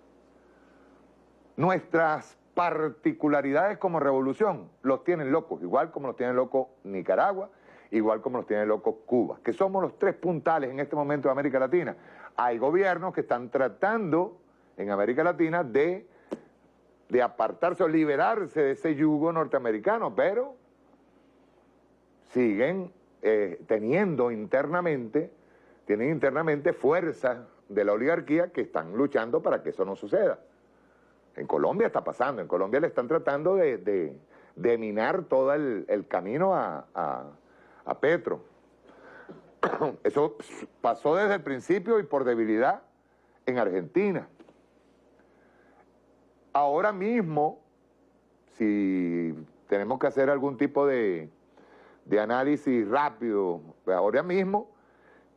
Nuestras particularidades como revolución los tienen locos, igual como los tiene locos Nicaragua, igual como los tiene locos Cuba, que somos los tres puntales en este momento de América Latina. Hay gobiernos que están tratando en América Latina de, de apartarse o liberarse de ese yugo norteamericano, pero siguen eh, teniendo internamente, tienen internamente fuerzas de la oligarquía que están luchando para que eso no suceda. En Colombia está pasando, en Colombia le están tratando de, de- de minar todo el, el camino a, a- a Petro. Eso pasó desde el principio y por debilidad en Argentina. Ahora mismo, si tenemos que hacer algún tipo de, de análisis rápido, ahora mismo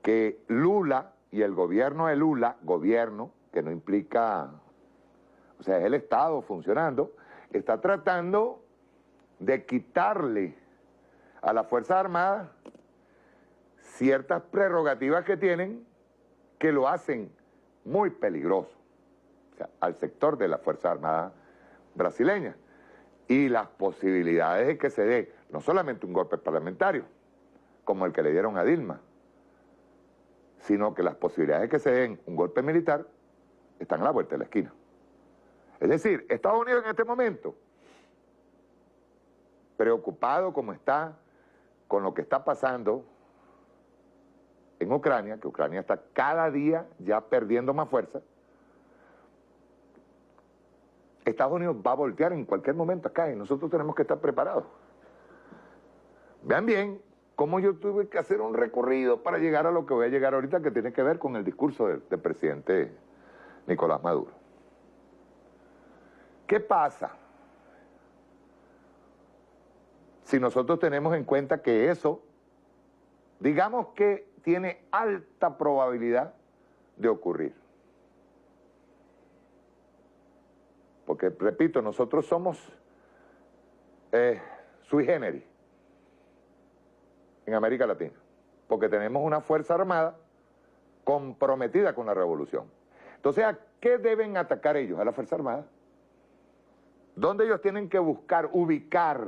que Lula y el gobierno de Lula, gobierno, que no implica, o sea, es el Estado funcionando, está tratando de quitarle a las Fuerzas Armadas ciertas prerrogativas que tienen que lo hacen muy peligroso, al sector de las Fuerzas Armadas brasileñas. Y las posibilidades de que se dé no solamente un golpe parlamentario, como el que le dieron a Dilma, sino que las posibilidades de que se den un golpe militar están a la vuelta de la esquina. Es decir, Estados Unidos en este momento, preocupado como está con lo que está pasando en Ucrania, que Ucrania está cada día ya perdiendo más fuerza, Estados Unidos va a voltear en cualquier momento acá y nosotros tenemos que estar preparados. Vean bien cómo yo tuve que hacer un recorrido para llegar a lo que voy a llegar ahorita, que tiene que ver con el discurso del, presidente Nicolás Maduro. ¿Qué pasa si nosotros tenemos en cuenta que eso, digamos que tiene alta probabilidad de ocurrir? Porque, repito, nosotros somos eh, sui generis en América Latina, porque tenemos una Fuerza Armada comprometida con la revolución. Entonces, ¿a qué deben atacar ellos? A la Fuerza Armada. ¿Dónde ellos tienen que buscar, ubicar,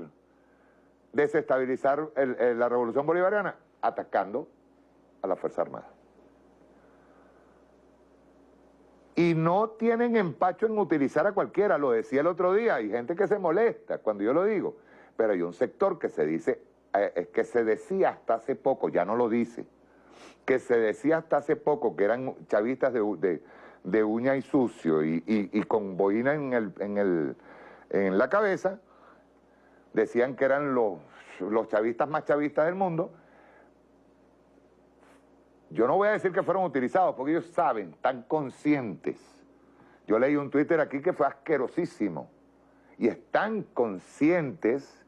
desestabilizar la revolución bolivariana? Atacando a la Fuerza Armada. Y no tienen empacho en utilizar a cualquiera, lo decía el otro día, hay gente que se molesta cuando yo lo digo, pero hay un sector que se dice, eh, es que se decía hasta hace poco, ya no lo dice, que se decía hasta hace poco que eran chavistas de, de- de uña y sucio y, y- y con boina en el, en, el, en la cabeza, decían que eran los, los chavistas más chavistas del mundo. Yo no voy a decir que fueron utilizados, porque ellos saben, están conscientes. Yo leí un Twitter aquí que fue asquerosísimo. Y están conscientes,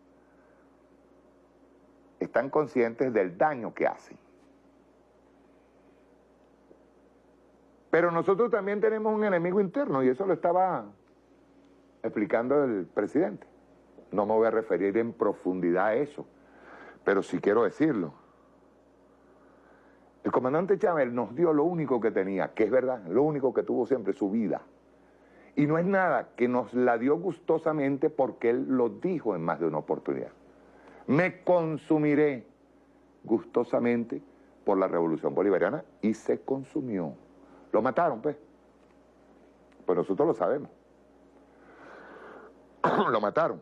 están conscientes del daño que hacen. Pero nosotros también tenemos un enemigo interno y eso lo estaba explicando el presidente. No me voy a referir en profundidad a eso, pero sí quiero decirlo. El comandante Chávez nos dio lo único que tenía, que es verdad, lo único que tuvo siempre, su vida. Y no es nada que nos la dio gustosamente porque él lo dijo en más de una oportunidad. Me consumiré gustosamente por la revolución bolivariana y se consumió. Lo mataron, pues. Pues nosotros lo sabemos. lo mataron.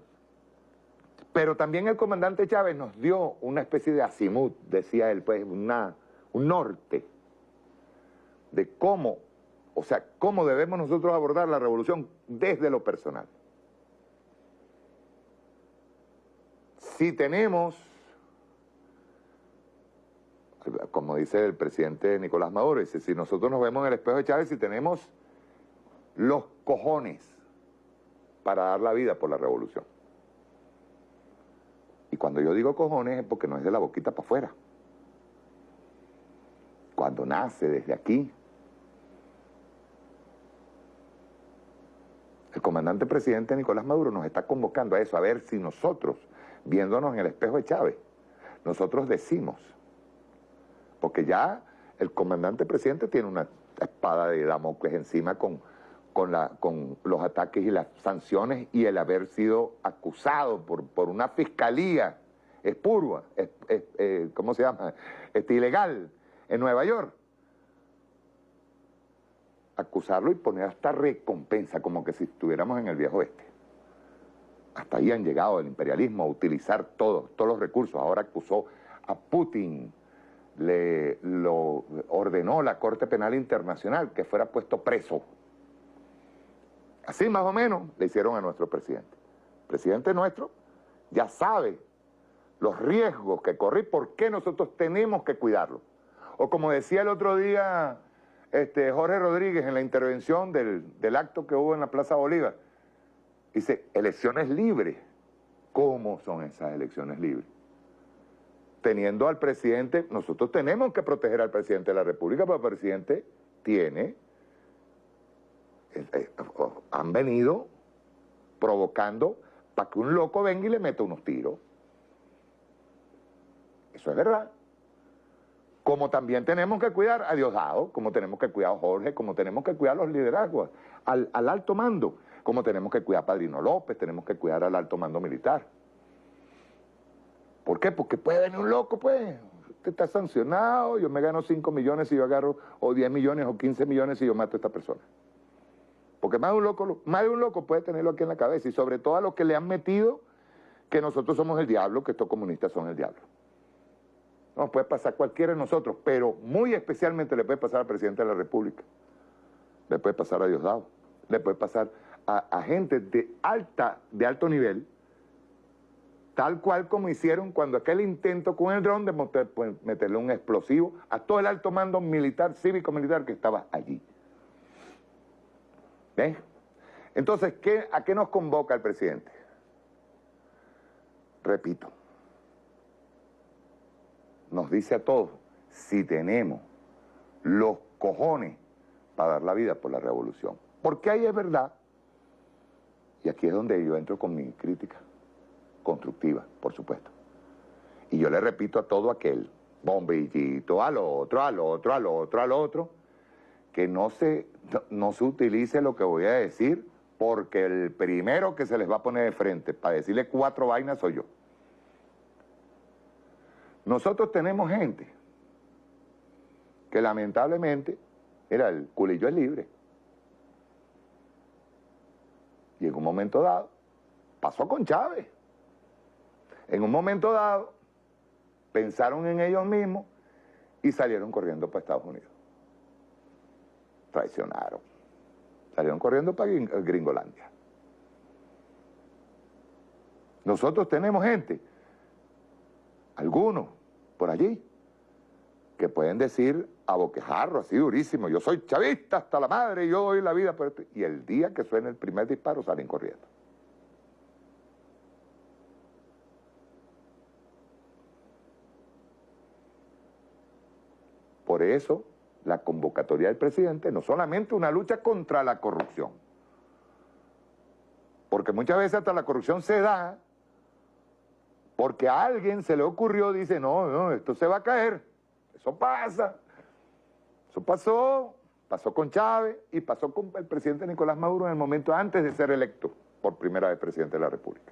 Pero también el comandante Chávez nos dio una especie de azimut, decía él, pues, un norte de cómo, o sea, cómo debemos nosotros abordar la revolución desde lo personal. Si tenemos, como dice el presidente Nicolás Maduro, si nosotros nos vemos en el espejo de Chávez, si tenemos los cojones para dar la vida por la revolución. Y cuando yo digo cojones es porque no es de la boquita para afuera. Cuando nace desde aquí. El comandante presidente Nicolás Maduro nos está convocando a eso, a ver si nosotros, viéndonos en el espejo de Chávez, nosotros decimos, porque ya el comandante presidente tiene una espada de Damocles encima con con, la, con los ataques y las sanciones y el haber sido acusado por, por una fiscalía espurua, es, eh, ¿cómo se llama? Este, ilegal en Nueva York. Acusarlo y poner hasta recompensa, como que si estuviéramos en el viejo oeste. Hasta ahí han llegado el imperialismo a utilizar todos, todos los recursos. Ahora acusó a Putin, le lo ordenó la Corte Penal Internacional que fuera puesto preso Así más o menos le hicieron a nuestro presidente. El presidente nuestro ya sabe los riesgos que corre y por qué nosotros tenemos que cuidarlo. O como decía el otro día este, Jorge Rodríguez en la intervención del, del acto que hubo en la Plaza Bolívar, dice, elecciones libres. ¿Cómo son esas elecciones libres? Teniendo al presidente, nosotros tenemos que proteger al presidente de la República, pero el presidente tiene eh, eh, han venido provocando para que un loco venga y le meta unos tiros. Eso es verdad. Como también tenemos que cuidar a Diosdado, como tenemos que cuidar a Jorge, como tenemos que cuidar a los liderazgos, al, al alto mando, como tenemos que cuidar a Padrino López, tenemos que cuidar al alto mando militar. ¿Por qué? Porque puede venir un loco, pues. Usted está sancionado, yo me gano 5 millones si yo agarro, o 10 millones, o 15 millones si yo mato a esta persona. Porque más de un loco, más de un loco puede tenerlo aquí en la cabeza y sobre todo a los que le han metido que nosotros somos el diablo, que estos comunistas son el diablo. Nos puede pasar cualquiera de nosotros, pero muy especialmente le puede pasar al presidente de la República, le puede pasar a Diosdado, le puede pasar a, gente de, alta, de alto nivel, tal cual como hicieron cuando aquel intento con el dron de pues, meterle un explosivo a todo el alto mando militar, cívico-militar que estaba allí. ¿Ven? Entonces, ¿qué, ¿a qué nos convoca el presidente? Repito, nos dice a todos, si tenemos los cojones para dar la vida por la revolución. Porque ahí es verdad, y aquí es donde yo entro con mi crítica, constructiva, por supuesto. Y yo le repito a todo aquel bombillito, al otro, al otro, al otro, al otro, que no se, no, se utilice lo que voy a decir porque el primero que se les va a poner de frente para decirle cuatro vainas soy yo. Nosotros tenemos gente que lamentablemente, era el culillo es libre. Y en un momento dado, pasó con Chávez. En un momento dado, pensaron en ellos mismos y salieron corriendo para Estados Unidos traicionaron. Salieron corriendo para Gringolandia. Nosotros tenemos gente, algunos por allí, que pueden decir a boquejarro, así durísimo, yo soy chavista hasta la madre, yo doy la vida. Y el día que suene el primer disparo salen corriendo. Por eso, la convocatoria del presidente no solamente una lucha contra la corrupción, porque muchas veces hasta la corrupción se da porque a alguien se le ocurrió, dice, no, no, esto se va a caer, eso pasa. Eso pasó, pasó con Chávez y pasó con el presidente Nicolás Maduro en el momento antes de ser electo por primera vez presidente de la República.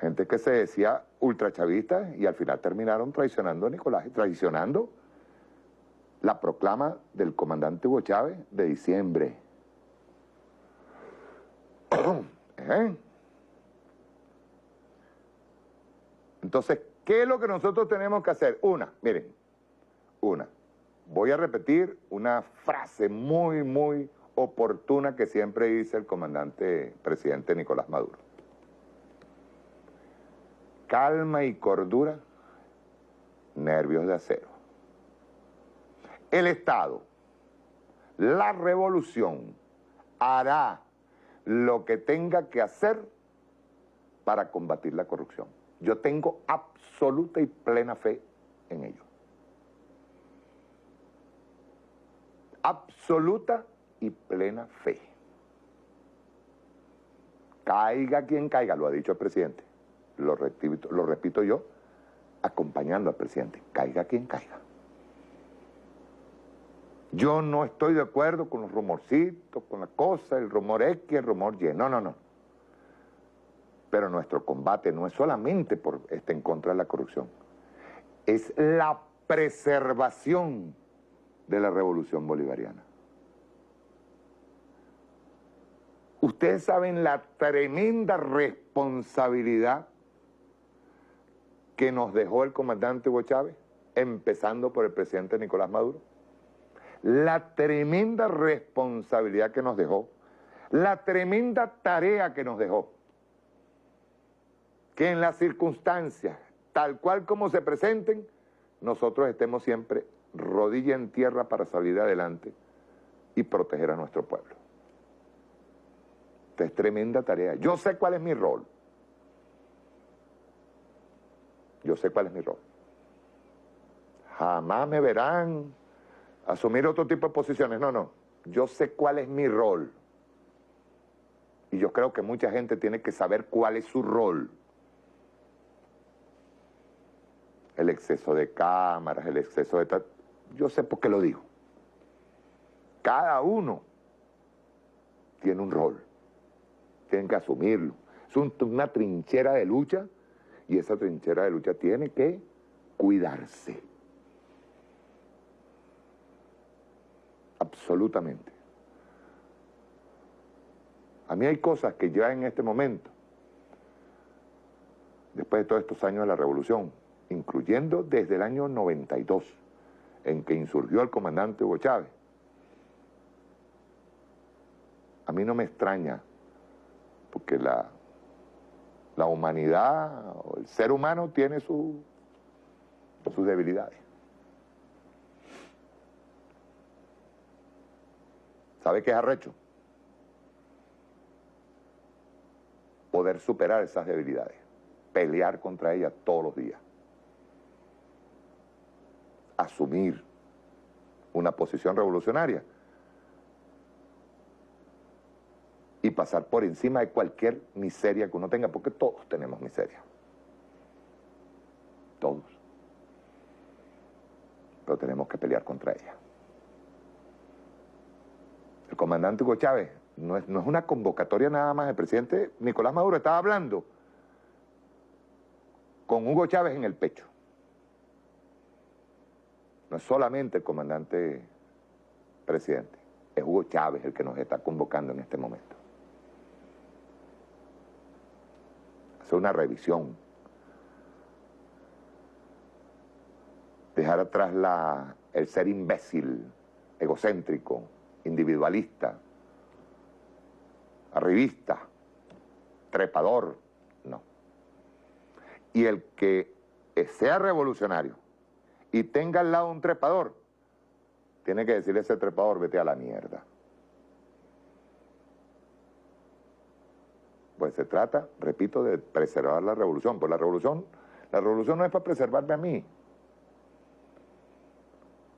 Gente que se decía ultrachavista y al final terminaron traicionando a Nicolás, traicionando la proclama del comandante Hugo Chávez de diciembre. ¿Eh? Entonces, ¿qué es lo que nosotros tenemos que hacer? Una, miren, una. Voy a repetir una frase muy, muy oportuna que siempre dice el comandante presidente Nicolás Maduro. Calma y cordura, nervios de acero. El Estado, la revolución, hará lo que tenga que hacer para combatir la corrupción. Yo tengo absoluta y plena fe en ello. Absoluta y plena fe. Caiga quien caiga, lo ha dicho el presidente. Lo repito, lo repito yo, acompañando al presidente. Caiga quien caiga. Yo no estoy de acuerdo con los rumorcitos, con la cosa, el rumor X, el rumor Y. No, no, no. Pero nuestro combate no es solamente por este en contra de la corrupción. Es la preservación de la revolución bolivariana. Ustedes saben la tremenda responsabilidad que nos dejó el comandante Hugo Chávez, empezando por el presidente Nicolás Maduro. La tremenda responsabilidad que nos dejó, la tremenda tarea que nos dejó, que en las circunstancias, tal cual como se presenten, nosotros estemos siempre rodilla en tierra para salir adelante y proteger a nuestro pueblo. Esta es tremenda tarea. Yo sé cuál es mi rol. Yo sé cuál es mi rol. Jamás me verán asumir otro tipo de posiciones. No, no. Yo sé cuál es mi rol. Y yo creo que mucha gente tiene que saber cuál es su rol. El exceso de cámaras, el exceso de... Yo sé por qué lo digo. Cada uno tiene un rol. Tienen que asumirlo. Es una trinchera de lucha y esa trinchera de lucha tiene que cuidarse. absolutamente. A mí hay cosas que ya en este momento, después de todos estos años de la revolución, incluyendo desde el año 92, en que insurgió el comandante Hugo Chávez, a mí no me extraña, porque la, la humanidad, el ser humano tiene su, sus debilidades. ¿Sabe qué es arrecho? Poder superar esas debilidades, pelear contra ellas todos los días, asumir una posición revolucionaria y pasar por encima de cualquier miseria que uno tenga, porque todos tenemos miseria. Todos. Pero tenemos que pelear contra ella el comandante Hugo Chávez, no es, no es una convocatoria nada más, el presidente Nicolás Maduro estaba hablando con Hugo Chávez en el pecho. No es solamente el comandante presidente, es Hugo Chávez el que nos está convocando en este momento. Hacer una revisión. Dejar atrás la, el ser imbécil, egocéntrico, individualista, arribista, trepador, no. Y el que sea revolucionario y tenga al lado un trepador, tiene que decirle a ese trepador, vete a la mierda. Pues se trata, repito, de preservar la revolución. Pues la revolución, la revolución no es para preservarme a mí,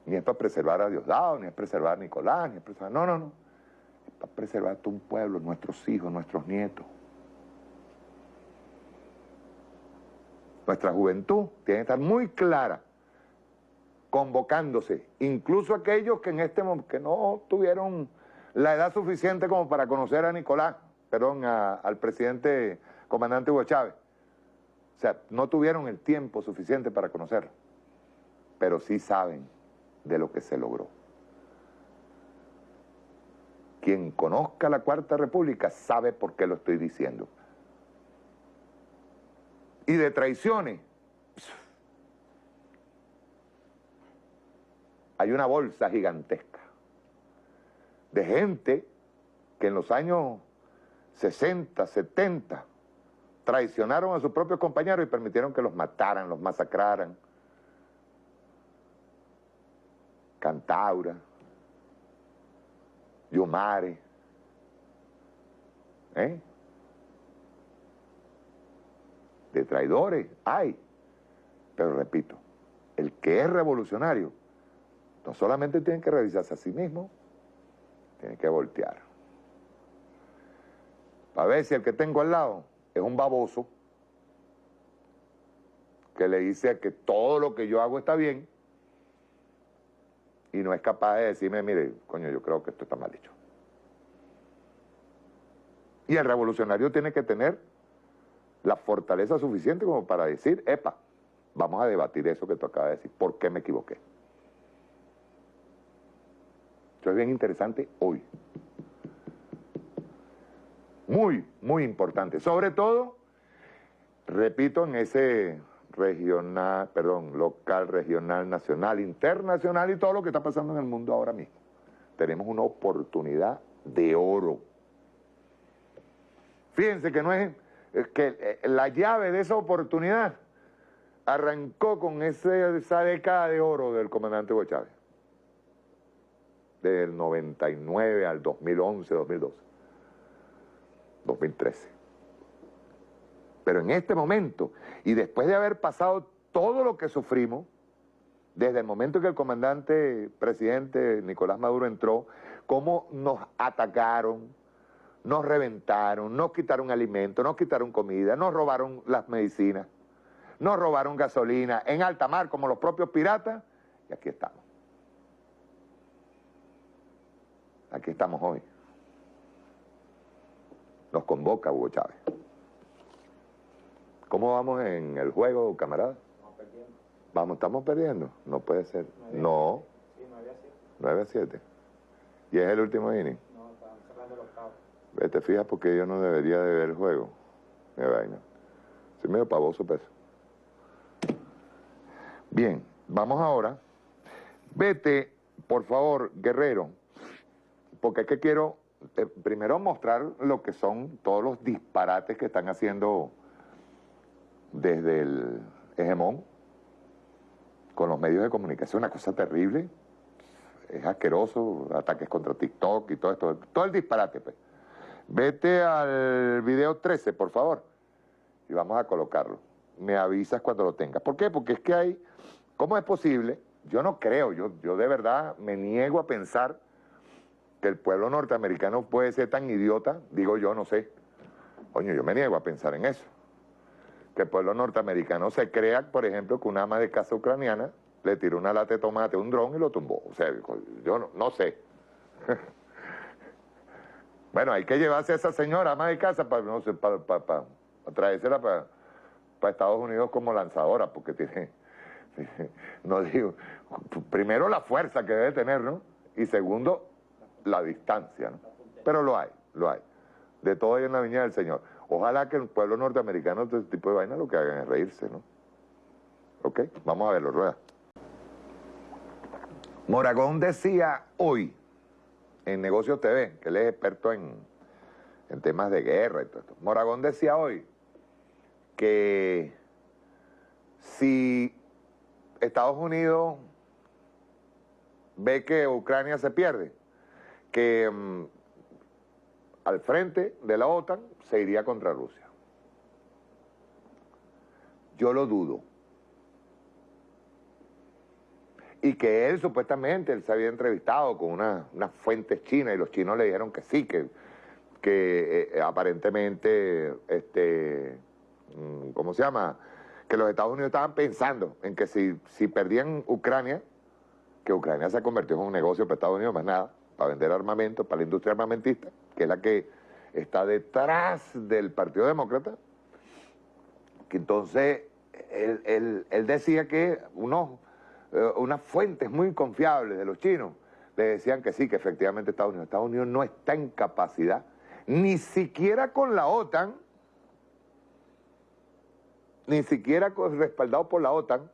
ni es para preservar a Diosdado, ni es preservar a Nicolás, ni es preservar... No, no, no. Es para preservar a un pueblo, nuestros hijos, nuestros nietos. Nuestra juventud tiene que estar muy clara, convocándose, incluso aquellos que en este que no tuvieron la edad suficiente como para conocer a Nicolás, perdón, al presidente comandante Hugo Chávez. O sea, no tuvieron el tiempo suficiente para conocerlo, pero sí saben de lo que se logró. Quien conozca la Cuarta República sabe por qué lo estoy diciendo. Y de traiciones, hay una bolsa gigantesca de gente que en los años 60, 70, traicionaron a sus propios compañeros y permitieron que los mataran, los masacraran. Cantaura, Yumare, ¿eh? de traidores hay, pero repito, el que es revolucionario no solamente tiene que revisarse a sí mismo, tiene que voltear. Para ver si el que tengo al lado es un baboso que le dice que todo lo que yo hago está bien y no es capaz de decirme, mire, coño, yo creo que esto está mal hecho. Y el revolucionario tiene que tener la fortaleza suficiente como para decir, epa, vamos a debatir eso que tú acabas de decir, ¿por qué me equivoqué? Esto es bien interesante hoy. Muy, muy importante. Sobre todo, repito, en ese regional, perdón, local, regional, nacional, internacional y todo lo que está pasando en el mundo ahora mismo. Tenemos una oportunidad de oro. Fíjense que no es que eh, la llave de esa oportunidad arrancó con ese, esa década de oro del comandante Hugo Chávez. Del 99 al 2011, 2012, 2013. Pero en este momento, y después de haber pasado todo lo que sufrimos, desde el momento que el comandante presidente Nicolás Maduro entró, cómo nos atacaron, nos reventaron, nos quitaron alimentos, nos quitaron comida, nos robaron las medicinas, nos robaron gasolina en alta mar como los propios piratas, y aquí estamos. Aquí estamos hoy. Nos convoca Hugo Chávez. ¿Cómo vamos en el juego, camarada? Vamos perdiendo. Vamos, estamos perdiendo. No puede ser. No, Sí, 9 a 7. 9 a 7. ¿Y es el último inning? No, están cerrando el octavo. ¿Te fijas porque yo no debería de ver el juego? Qué vaina. Soy medio pavoso, pues. Bien, vamos ahora. Vete, por favor, Guerrero, porque es que quiero eh, primero mostrar lo que son todos los disparates que están haciendo desde el hegemón con los medios de comunicación, una cosa terrible, es asqueroso, ataques contra TikTok y todo esto, todo el disparate. Pues. Vete al video 13, por favor, y vamos a colocarlo. Me avisas cuando lo tengas. ¿Por qué? Porque es que hay, ¿cómo es posible? Yo no creo, yo, yo de verdad me niego a pensar que el pueblo norteamericano puede ser tan idiota, digo yo, no sé. Coño, yo me niego a pensar en eso que el pueblo norteamericano se crea, por ejemplo, que una ama de casa ucraniana le tiró una lata de tomate a un dron y lo tumbó. O sea, yo no, no sé. bueno, hay que llevarse a esa señora ama de casa para, no sé, para, para, traérsela para, para Estados Unidos como lanzadora, porque tiene, no digo, primero la fuerza que debe tener, ¿no? Y segundo, la distancia, ¿no? Pero lo hay, lo hay. De todo hay en la viña del Señor. Ojalá que el pueblo norteamericano de este tipo de vaina lo que hagan es reírse, ¿no? ¿Ok? Vamos a verlo, rueda. Moragón decía hoy en Negocios TV, que él es experto en, en temas de guerra y todo esto. Moragón decía hoy que si Estados Unidos ve que Ucrania se pierde, que mm, al frente de la OTAN se iría contra Rusia. Yo lo dudo. Y que él supuestamente, él se había entrevistado con unas fuentes chinas y los chinos le dijeron que sí, que, que eh, aparentemente, este, mm, ¿cómo se llama? Que los Estados Unidos estaban pensando en que si, si perdían Ucrania, que Ucrania se convirtió en un negocio para Estados Unidos, más nada, para vender armamento, para la industria armamentista, que es la que está detrás del Partido Demócrata, que entonces él, decía que unos, eh, unas fuentes muy confiables de los chinos le decían que sí, que efectivamente Estados Unidos, Estados Unidos no está en capacidad, ni siquiera con la OTAN, ni siquiera respaldado por la OTAN,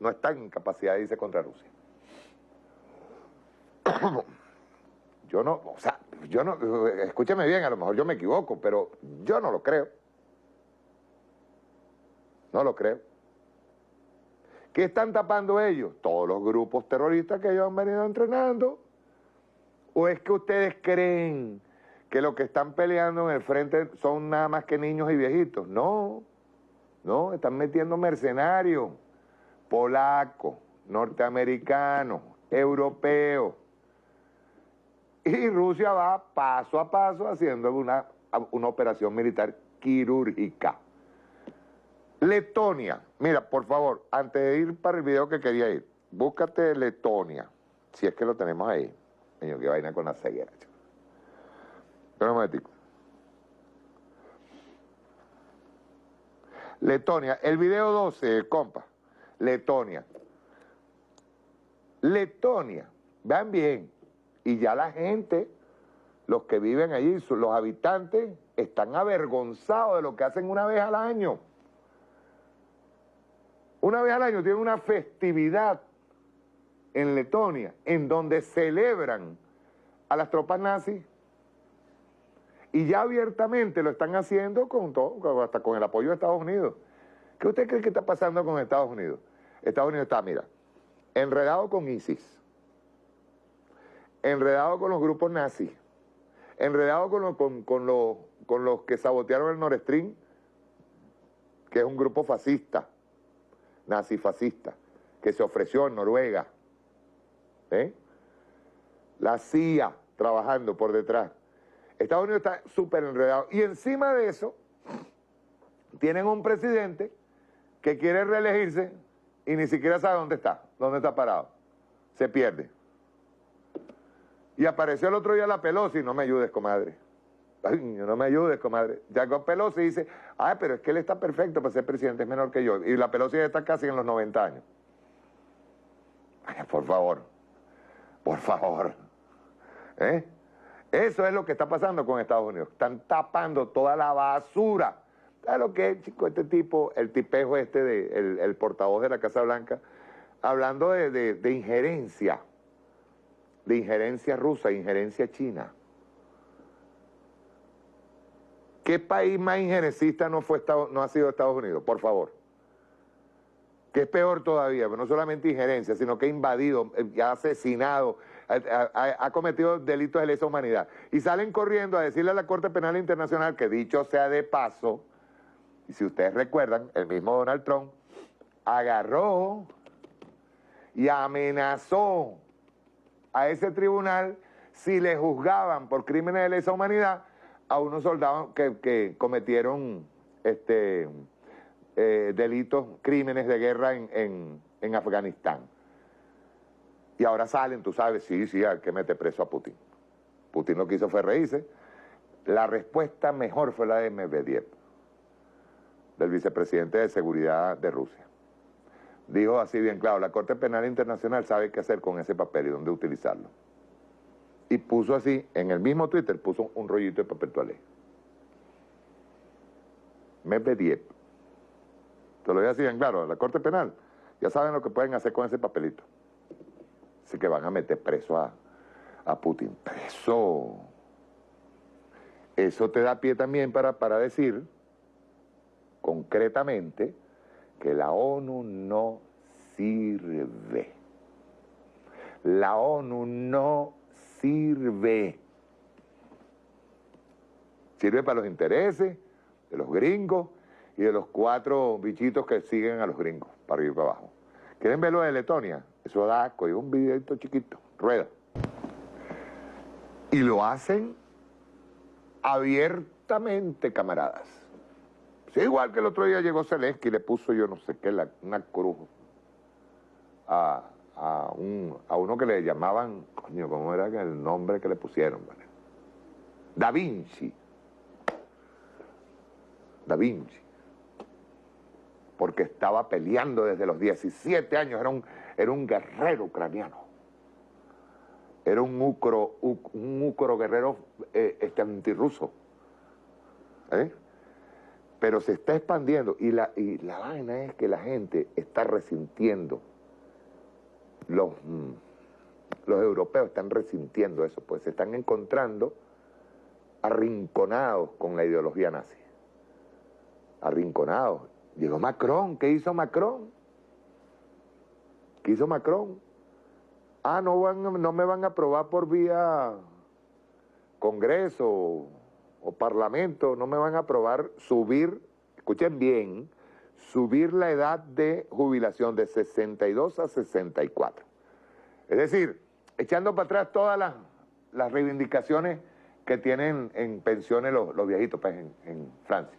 no está en capacidad de irse contra Rusia. Yo no, o sea, yo no, escúcheme bien, a lo mejor yo me equivoco, pero yo no lo creo. No lo creo. ¿Qué están tapando ellos? Todos los grupos terroristas que ellos han venido entrenando. ¿O es que ustedes creen que lo que están peleando en el frente son nada más que niños y viejitos? No, no, están metiendo mercenarios, polacos, norteamericanos, europeos. Y Rusia va paso a paso haciendo una, una operación militar quirúrgica. Letonia, mira, por favor, antes de ir para el video que quería ir, búscate Letonia, si es que lo tenemos ahí. Señor, que vaina con la ceguera, un momentico. Letonia, el video 12, compa. Letonia. Letonia, vean bien, y ya la gente, los que viven allí, los habitantes, están avergonzados de lo que hacen una vez al año. Una vez al año tienen una festividad en Letonia en donde celebran a las tropas nazis y ya abiertamente lo están haciendo con todo, hasta con el apoyo de Estados Unidos. ¿Qué usted cree que está pasando con Estados Unidos? Estados Unidos está, mira, enredado con ISIS, enredado con los grupos nazis, enredado con, con, con, los que sabotearon el Nord Stream, que es un grupo fascista, nazifascista que se ofreció en Noruega. ¿eh? La CIA trabajando por detrás. Estados Unidos está súper enredado. Y encima de eso, tienen un presidente que quiere reelegirse y ni siquiera sabe dónde está, dónde está parado. Se pierde. Y apareció el otro día la Pelosi, no me ayudes, comadre. Ay, no me ayudes, comadre. Jacob Pelosi dice, ay, pero es que él está perfecto para ser presidente, es menor que yo. Y la Pelosi está casi en los 90 años. Ay, por favor, por favor. ¿Eh? Eso es lo que está pasando con Estados Unidos. Están tapando toda la basura. ¿Sabes lo que es, chico? Este tipo, el tipejo este, de, el, portavoz de la Casa Blanca, hablando de, de injerencia, de injerencia rusa, injerencia china. ¿Qué país más injerencista no, fue no ha sido Estados Unidos? Por favor. Que es peor todavía, pero no solamente injerencia, sino que ha invadido, eh, ha asesinado, ha, cometido delitos de lesa humanidad. Y salen corriendo a decirle a la Corte Penal Internacional que dicho sea de paso, y si ustedes recuerdan, el mismo Donald Trump agarró y amenazó a ese tribunal si le juzgaban por crímenes de lesa humanidad a unos soldados que, cometieron este, eh, delitos, crímenes de guerra en, Afganistán. Y ahora salen, tú sabes, sí, sí, hay que meter preso a Putin. Putin lo que hizo fue reírse. La respuesta mejor fue la de Medvedev, del vicepresidente de Seguridad de Rusia. Dijo así bien claro, la Corte Penal Internacional sabe qué hacer con ese papel y dónde utilizarlo y puso así, en el mismo Twitter, puso un rollito de papel toalé. Medvedev. Te lo voy a decir en claro, la Corte Penal, ya saben lo que pueden hacer con ese papelito. Así que van a meter preso a, a Putin. Preso. eso te da pie también para, para decir concretamente que la ONU no sirve. La ONU no sirve. Sirve para los intereses de los gringos y de los cuatro bichitos que siguen a los gringos, para ir para abajo. ¿Quieren verlo de Letonia? Eso da asco, un videito chiquito, rueda. Y lo hacen abiertamente, camaradas. Igual que el otro día llegó Zelensky y le puso yo no sé qué, la, una cruz a, a, un, a uno que le llamaban, coño, ¿cómo era el nombre que le pusieron? ¿vale? Da Vinci. Da Vinci. Porque estaba peleando desde los 17 años, era un, era un guerrero ucraniano. Era un ucro, un ucro guerrero eh, este, antirruso. ¿Eh? Pero se está expandiendo y la, y la vaina es que la gente está resintiendo los, mm, los europeos están resintiendo eso, pues se están encontrando arrinconados con la ideología nazi. Arrinconados. Llegó Macron, ¿qué hizo Macron? ¿Qué hizo Macron? Ah, no, van, no me van a aprobar por vía Congreso o Parlamento, no me van a aprobar subir, escuchen bien, subir la edad de jubilación de 62 a 64. Es decir, echando para atrás todas las, reivindicaciones que tienen en pensiones los, viejitos pues, en, Francia.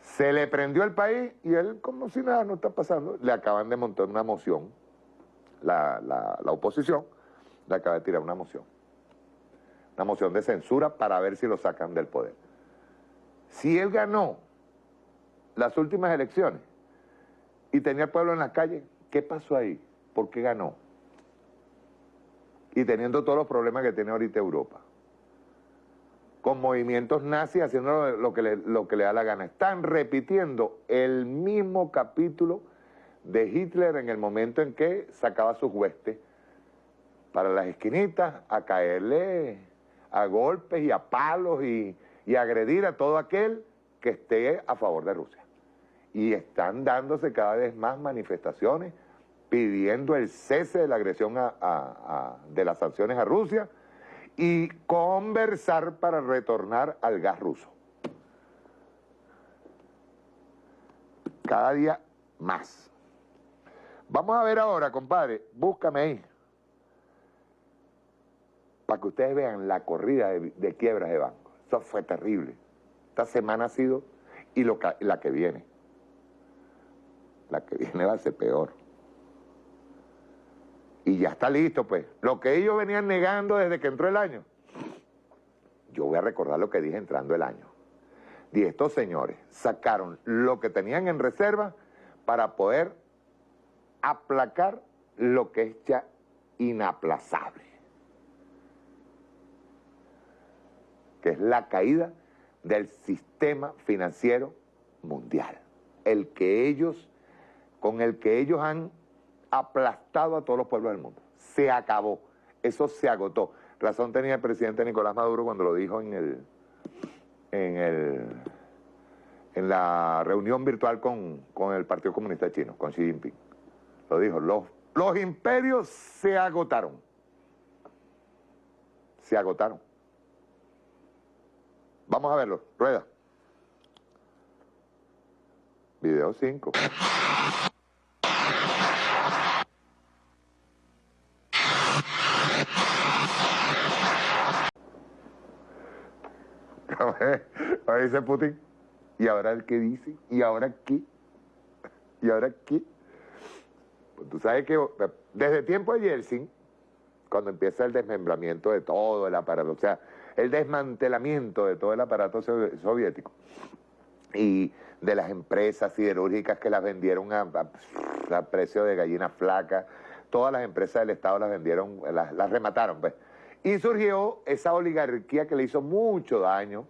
Se le prendió el país y él, como si nada no está pasando, le acaban de montar una moción, la, la oposición le acaba de tirar una moción. Una moción de censura para ver si lo sacan del poder. Si él ganó las últimas elecciones y tenía el pueblo en la calle, ¿qué pasó ahí? ¿Por qué ganó? Y teniendo todos los problemas que tiene ahorita Europa. Con movimientos nazis haciendo lo que, le, lo que le da la gana. Están repitiendo el mismo capítulo de Hitler en el momento en que sacaba sus huestes para las esquinitas a caerle a golpes y a palos y, y agredir a todo aquel que esté a favor de Rusia y están dándose cada vez más manifestaciones pidiendo el cese de la agresión de las sanciones a Rusia y conversar para retornar al gas ruso. Cada día más. Vamos a ver ahora, compadre, búscame ahí, para que ustedes vean la corrida de, quiebras de bancos. Eso fue terrible. Esta semana ha sido y la que viene la que viene va a ser peor. Y ya está listo, pues. Lo que ellos venían negando desde que entró el año. Yo voy a recordar lo que dije entrando el año. Y estos señores sacaron lo que tenían en reserva para poder aplacar lo que es ya inaplazable. Que es la caída del sistema financiero mundial. El que ellos con el que ellos han aplastado a todos los pueblos del mundo. Se acabó. Eso se agotó. Razón tenía el presidente Nicolás Maduro cuando lo dijo en el en el en la reunión virtual con, el Partido Comunista Chino, con Xi Jinping. Lo dijo, los, los imperios se agotaron. Se agotaron. Vamos a verlo. Rueda. Video 5. Ahí dice Putin, ¿y ahora el qué dice? ¿Y ahora qué? ¿Y ahora qué? Pues tú sabes que desde tiempo de Yeltsin, cuando empieza el desmembramiento de todo el aparato, o sea, el desmantelamiento de todo el aparato soviético y de las empresas siderúrgicas que las vendieron a, precio de gallina flaca, todas las empresas del Estado las vendieron, las, las remataron, pues. Y surgió esa oligarquía que le hizo mucho daño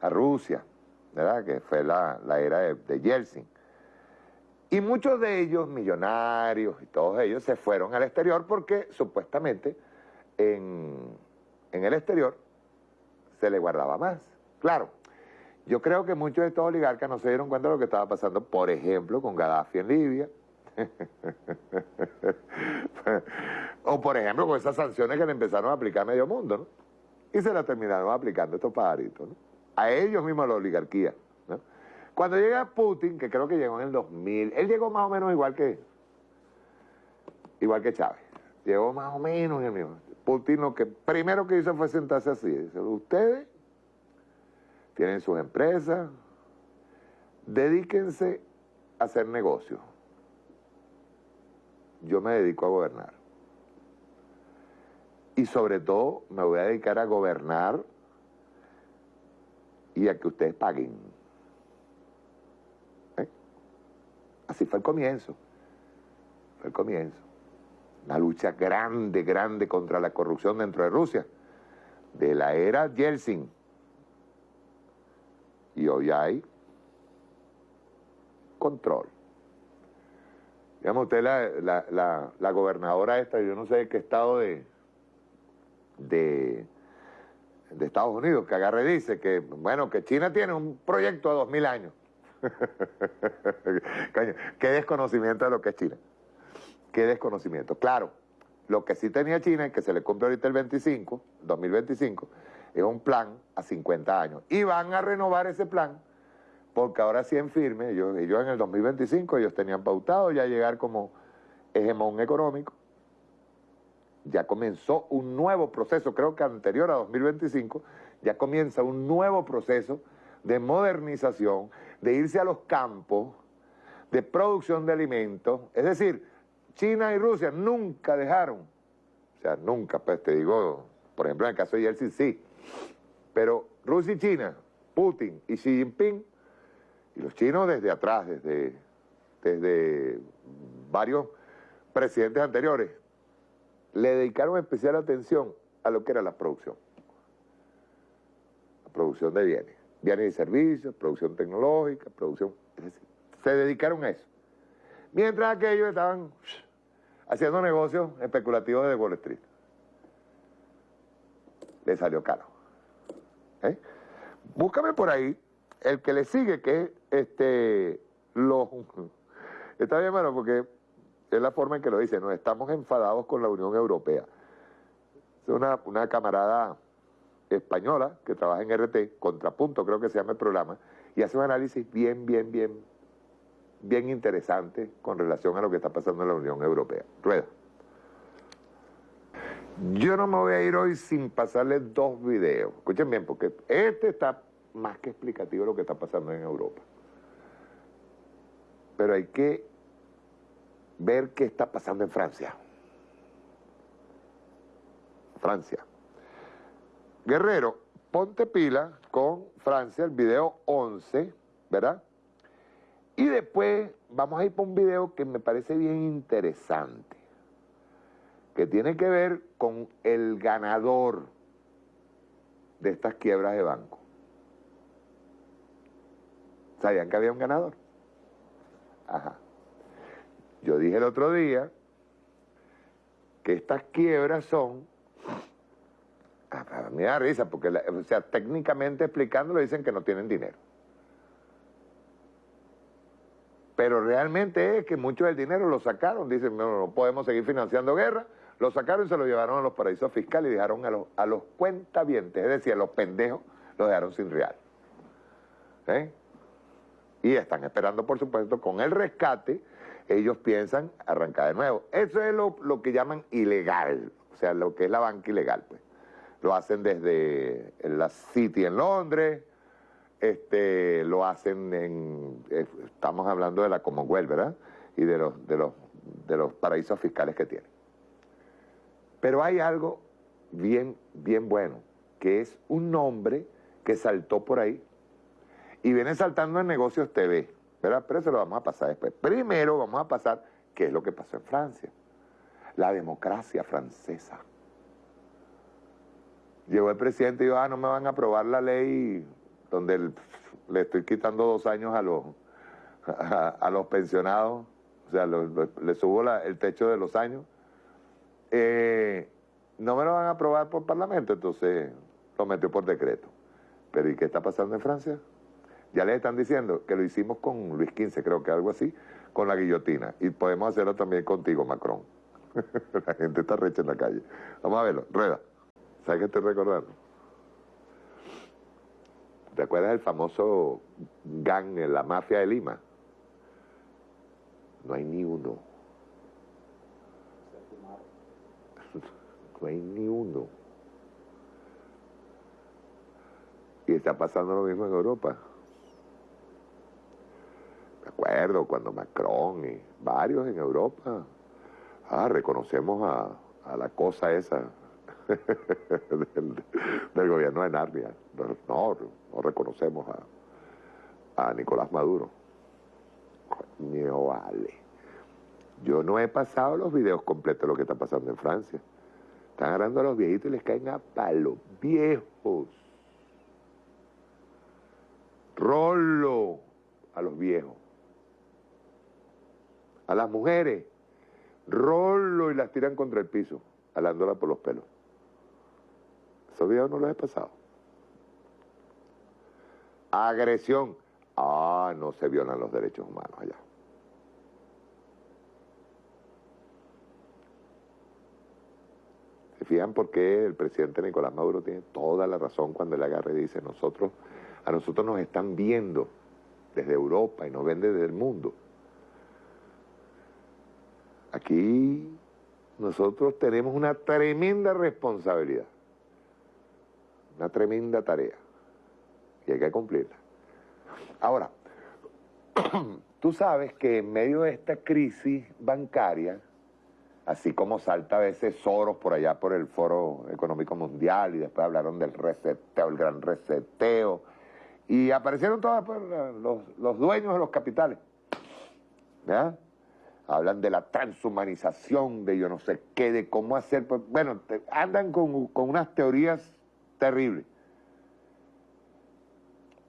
a Rusia, ¿verdad? Que fue la, era de, Yeltsin. Y muchos de ellos, millonarios y todos ellos, se fueron al exterior porque supuestamente en, en el exterior se le guardaba más. Claro, yo creo que muchos de estos oligarcas no se dieron cuenta de lo que estaba pasando, por ejemplo, con Gaddafi en Libia. o por ejemplo, con esas sanciones que le empezaron a aplicar a medio mundo, ¿no? Y se las terminaron aplicando estos pajaritos. A ellos mismos, a la oligarquía. Cuando llega Putin, que creo que llegó en el 2000, él llegó más o menos igual que, igual que Chávez. Llegó más o menos en el mismo. Putin lo que primero que hizo fue sentarse así. Dice, ustedes tienen sus empresas, dedíquense a hacer negocios. Yo me dedico a gobernar. Y sobre todo me voy a dedicar a gobernar y a que ustedes paguen. ¿Eh? Así fue el comienzo. Fue el comienzo. Una lucha grande, grande contra la corrupción dentro de Rusia. De la era Yeltsin. Y hoy hay control. Digamos, usted la, la, la, la gobernadora esta, yo no sé de qué estado de, de, de Estados Unidos, que agarre dice que, bueno, que China tiene un proyecto a dos mil años. Coño, qué desconocimiento de lo que es China. Qué desconocimiento. Claro, lo que sí tenía China, que se le cumple ahorita el 25, 2025, es un plan a 50 años. Y van a renovar ese plan, porque ahora sí en firme, ellos, ellos en el 2025, ellos tenían pautado ya llegar como hegemón económico. Ya comenzó un nuevo proceso, creo que anterior a 2025, ya comienza un nuevo proceso de modernización, de irse a los campos, de producción de alimentos. Es decir, China y Rusia nunca dejaron, o sea, nunca, pues te digo, por ejemplo, en el caso de Yeltsin sí, pero Rusia y China, Putin y Xi Jinping, y los chinos desde atrás, desde, desde varios presidentes anteriores, le dedicaron especial atención a lo que era la producción. La producción de bienes, bienes y servicios, producción tecnológica, producción... Es decir, se dedicaron a eso. Mientras aquellos estaban haciendo negocios especulativos de Wall Street. Le salió caro. ¿Eh? Búscame por ahí el que le sigue, que es este, los... Está bien, hermano, porque es la forma en que lo dice, no estamos enfadados con la Unión Europea. Es una, una camarada española que trabaja en RT, Contrapunto creo que se llama el programa, y hace un análisis bien, bien, bien, bien interesante con relación a lo que está pasando en la Unión Europea. Rueda. Yo no me voy a ir hoy sin pasarles dos videos. Escuchen bien, porque este está más que explicativo de lo que está pasando en Europa. Pero hay que ver qué está pasando en Francia. Francia. Guerrero, ponte pila con Francia, el video 11, ¿verdad? Y después vamos a ir por un video que me parece bien interesante, que tiene que ver con el ganador de estas quiebras de banco. ¿Sabían que había un ganador? Ajá. Yo dije el otro día que estas quiebras son... A mí me da risa, porque, o sea, técnicamente explicándolo dicen que no tienen dinero. Pero realmente es que mucho del dinero lo sacaron, dicen, no, no podemos seguir financiando guerra, lo sacaron y se lo llevaron a los paraísos fiscales y dejaron a los, a los cuentavientes, es decir, a los pendejos, los dejaron sin real. ¿Eh? Y están esperando, por supuesto, con el rescate, ellos piensan arrancar de nuevo. Eso es lo, lo que llaman ilegal, o sea, lo que es la banca ilegal, pues. Lo hacen desde la City en Londres, este, lo hacen en, eh, estamos hablando de la Commonwealth, ¿verdad? Y de los, de los, de los paraísos fiscales que tienen. Pero hay algo bien, bien bueno, que es un nombre que saltó por ahí y viene saltando en Negocios TV, ¿verdad? Pero eso lo vamos a pasar después. Primero vamos a pasar qué es lo que pasó en Francia. La democracia francesa. Llegó el presidente y dijo, ah, no me van a aprobar la ley donde le estoy quitando dos años a los, a, los pensionados, o sea, le subo el techo de los años. Eh, no me lo van a aprobar por parlamento, entonces lo metió por decreto. Pero ¿y qué está pasando en Francia? Ya les están diciendo que lo hicimos con Luis XV, creo que algo así, con la guillotina. Y podemos hacerlo también contigo, Macron. la gente está recha en la calle. Vamos a verlo. Rueda. ¿Sabes qué estoy recordando? ¿Te acuerdas del famoso gang en la mafia de Lima? No hay ni uno. No hay ni uno. Y está pasando lo mismo en Europa. Me acuerdo cuando Macron y varios en Europa, ah, reconocemos a la cosa esa del, gobierno de Narnia. No, no, no reconocemos a, a Nicolás Maduro. Coño, vale. Yo no he pasado los videos completos de lo que está pasando en Francia. Están agarrando a los viejitos y les caen a palos. Viejos. Rolo a los viejos. A las mujeres. Rolo y las tiran contra el piso, alándolas por los pelos. Esos videos no los he pasado. Agresión. Ah, no se violan los derechos humanos allá. ¿Se fijan por qué el presidente Nicolás Maduro tiene toda la razón cuando le agarra y dice, nosotros, a nosotros nos están viendo desde Europa y nos ven desde el mundo? Aquí nosotros tenemos una tremenda responsabilidad, una tremenda tarea, y hay que cumplirla. Ahora, tú sabes que en medio de esta crisis bancaria, así como salta a veces Soros por allá por el Foro Económico Mundial y después hablaron del reseteo, el gran reseteo, y aparecieron todos pues, los, los dueños de los capitales, ¿verdad? Hablan de la transhumanización, de yo no sé qué, de cómo hacer, pues, bueno, andan con, con unas teorías terribles.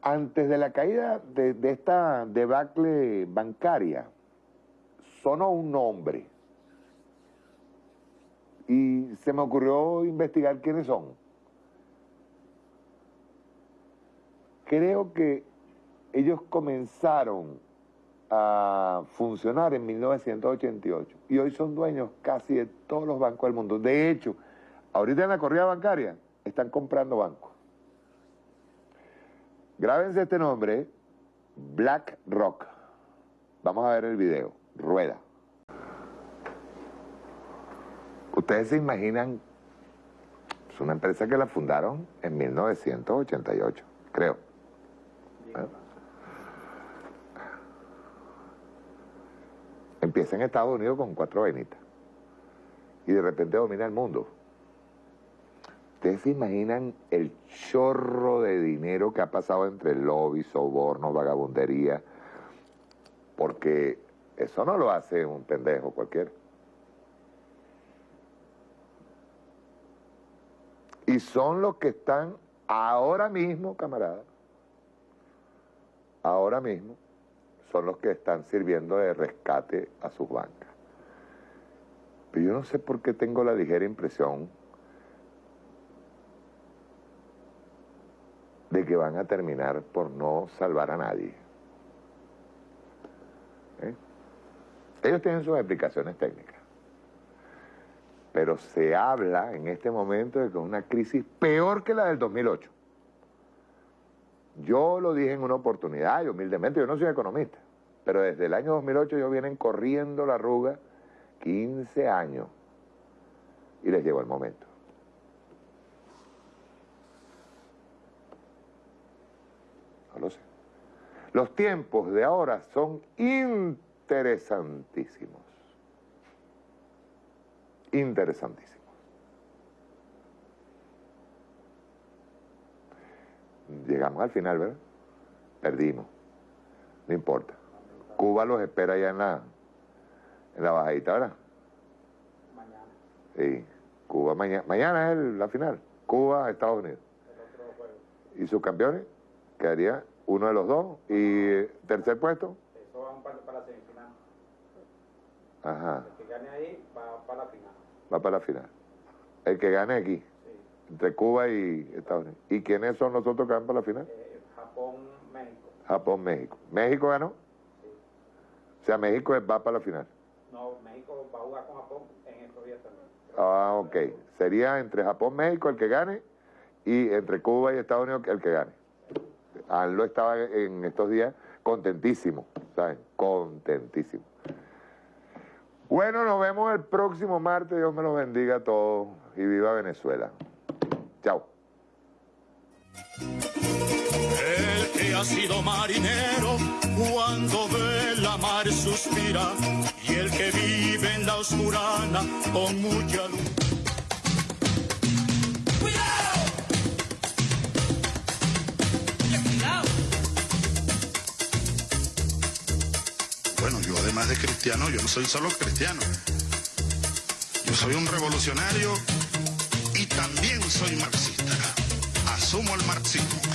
Antes de la caída de, de esta debacle bancaria, sonó un nombre. Y se me ocurrió investigar quiénes son. Creo que ellos comenzaron a funcionar en 1988 y hoy son dueños casi de todos los bancos del mundo. De hecho, ahorita en la corrida bancaria están comprando bancos. Grábense este nombre, BlackRock. Vamos a ver el video. Rueda. Ustedes se imaginan, es una empresa que la fundaron en 1988, creo. Empieza en Estados Unidos con cuatro vainitas y de repente domina el mundo. ¿Ustedes se imaginan el chorro de dinero que ha pasado entre lobby, soborno, vagabundería? Porque eso no lo hace un pendejo cualquiera. Y son los que están ahora mismo, camaradas, ahora mismo, son los que están sirviendo de rescate a sus bancas. Pero yo no sé por qué tengo la ligera impresión que van a terminar por no salvar a nadie. ¿Eh? Ellos tienen sus explicaciones técnicas. Pero se habla en este momento de que es una crisis peor que la del 2008. Yo lo dije en una oportunidad y humildemente, yo no soy economista, pero desde el año 2008 ellos vienen corriendo la arruga 15 años y les llegó el momento. No lo sé. Los tiempos de ahora son interesantísimos. Interesantísimos. Llegamos al final, ¿verdad? Perdimos. No importa. Cuba los espera ya en la, en la bajadita, ¿verdad? Mañana. Sí. Cuba mañana. Mañana es el- la final. Cuba, Estados Unidos. Y sus campeones quedaría uno de los dos. Y tercer puesto. Eso va para, para la semifinal. Ajá. El que gane ahí va para la final. Va para la final. El que gane aquí. Sí. entre Cuba y Estados Unidos. ¿Y quiénes son los otros que van para la final? Eh, Japón, México. Japón, México. ¿México ganó? O sea, México va para la final. No, México va a jugar con Japón en estos días también. Ah, ok. Sería entre Japón, México el que gane y entre Cuba y Estados Unidos el que gane. Anlo estaba en estos días contentísimo, ¿saben? Contentísimo. Bueno, nos vemos el próximo martes. Dios me los bendiga a todos y viva Venezuela. Chao. El que ha sido marinero cuando ve la mar suspira y el que vive en la oscurana con mucha luz. De cristiano, yo no soy solo cristiano. Yo soy un revolucionario y también soy marxista. Asumo el marxismo.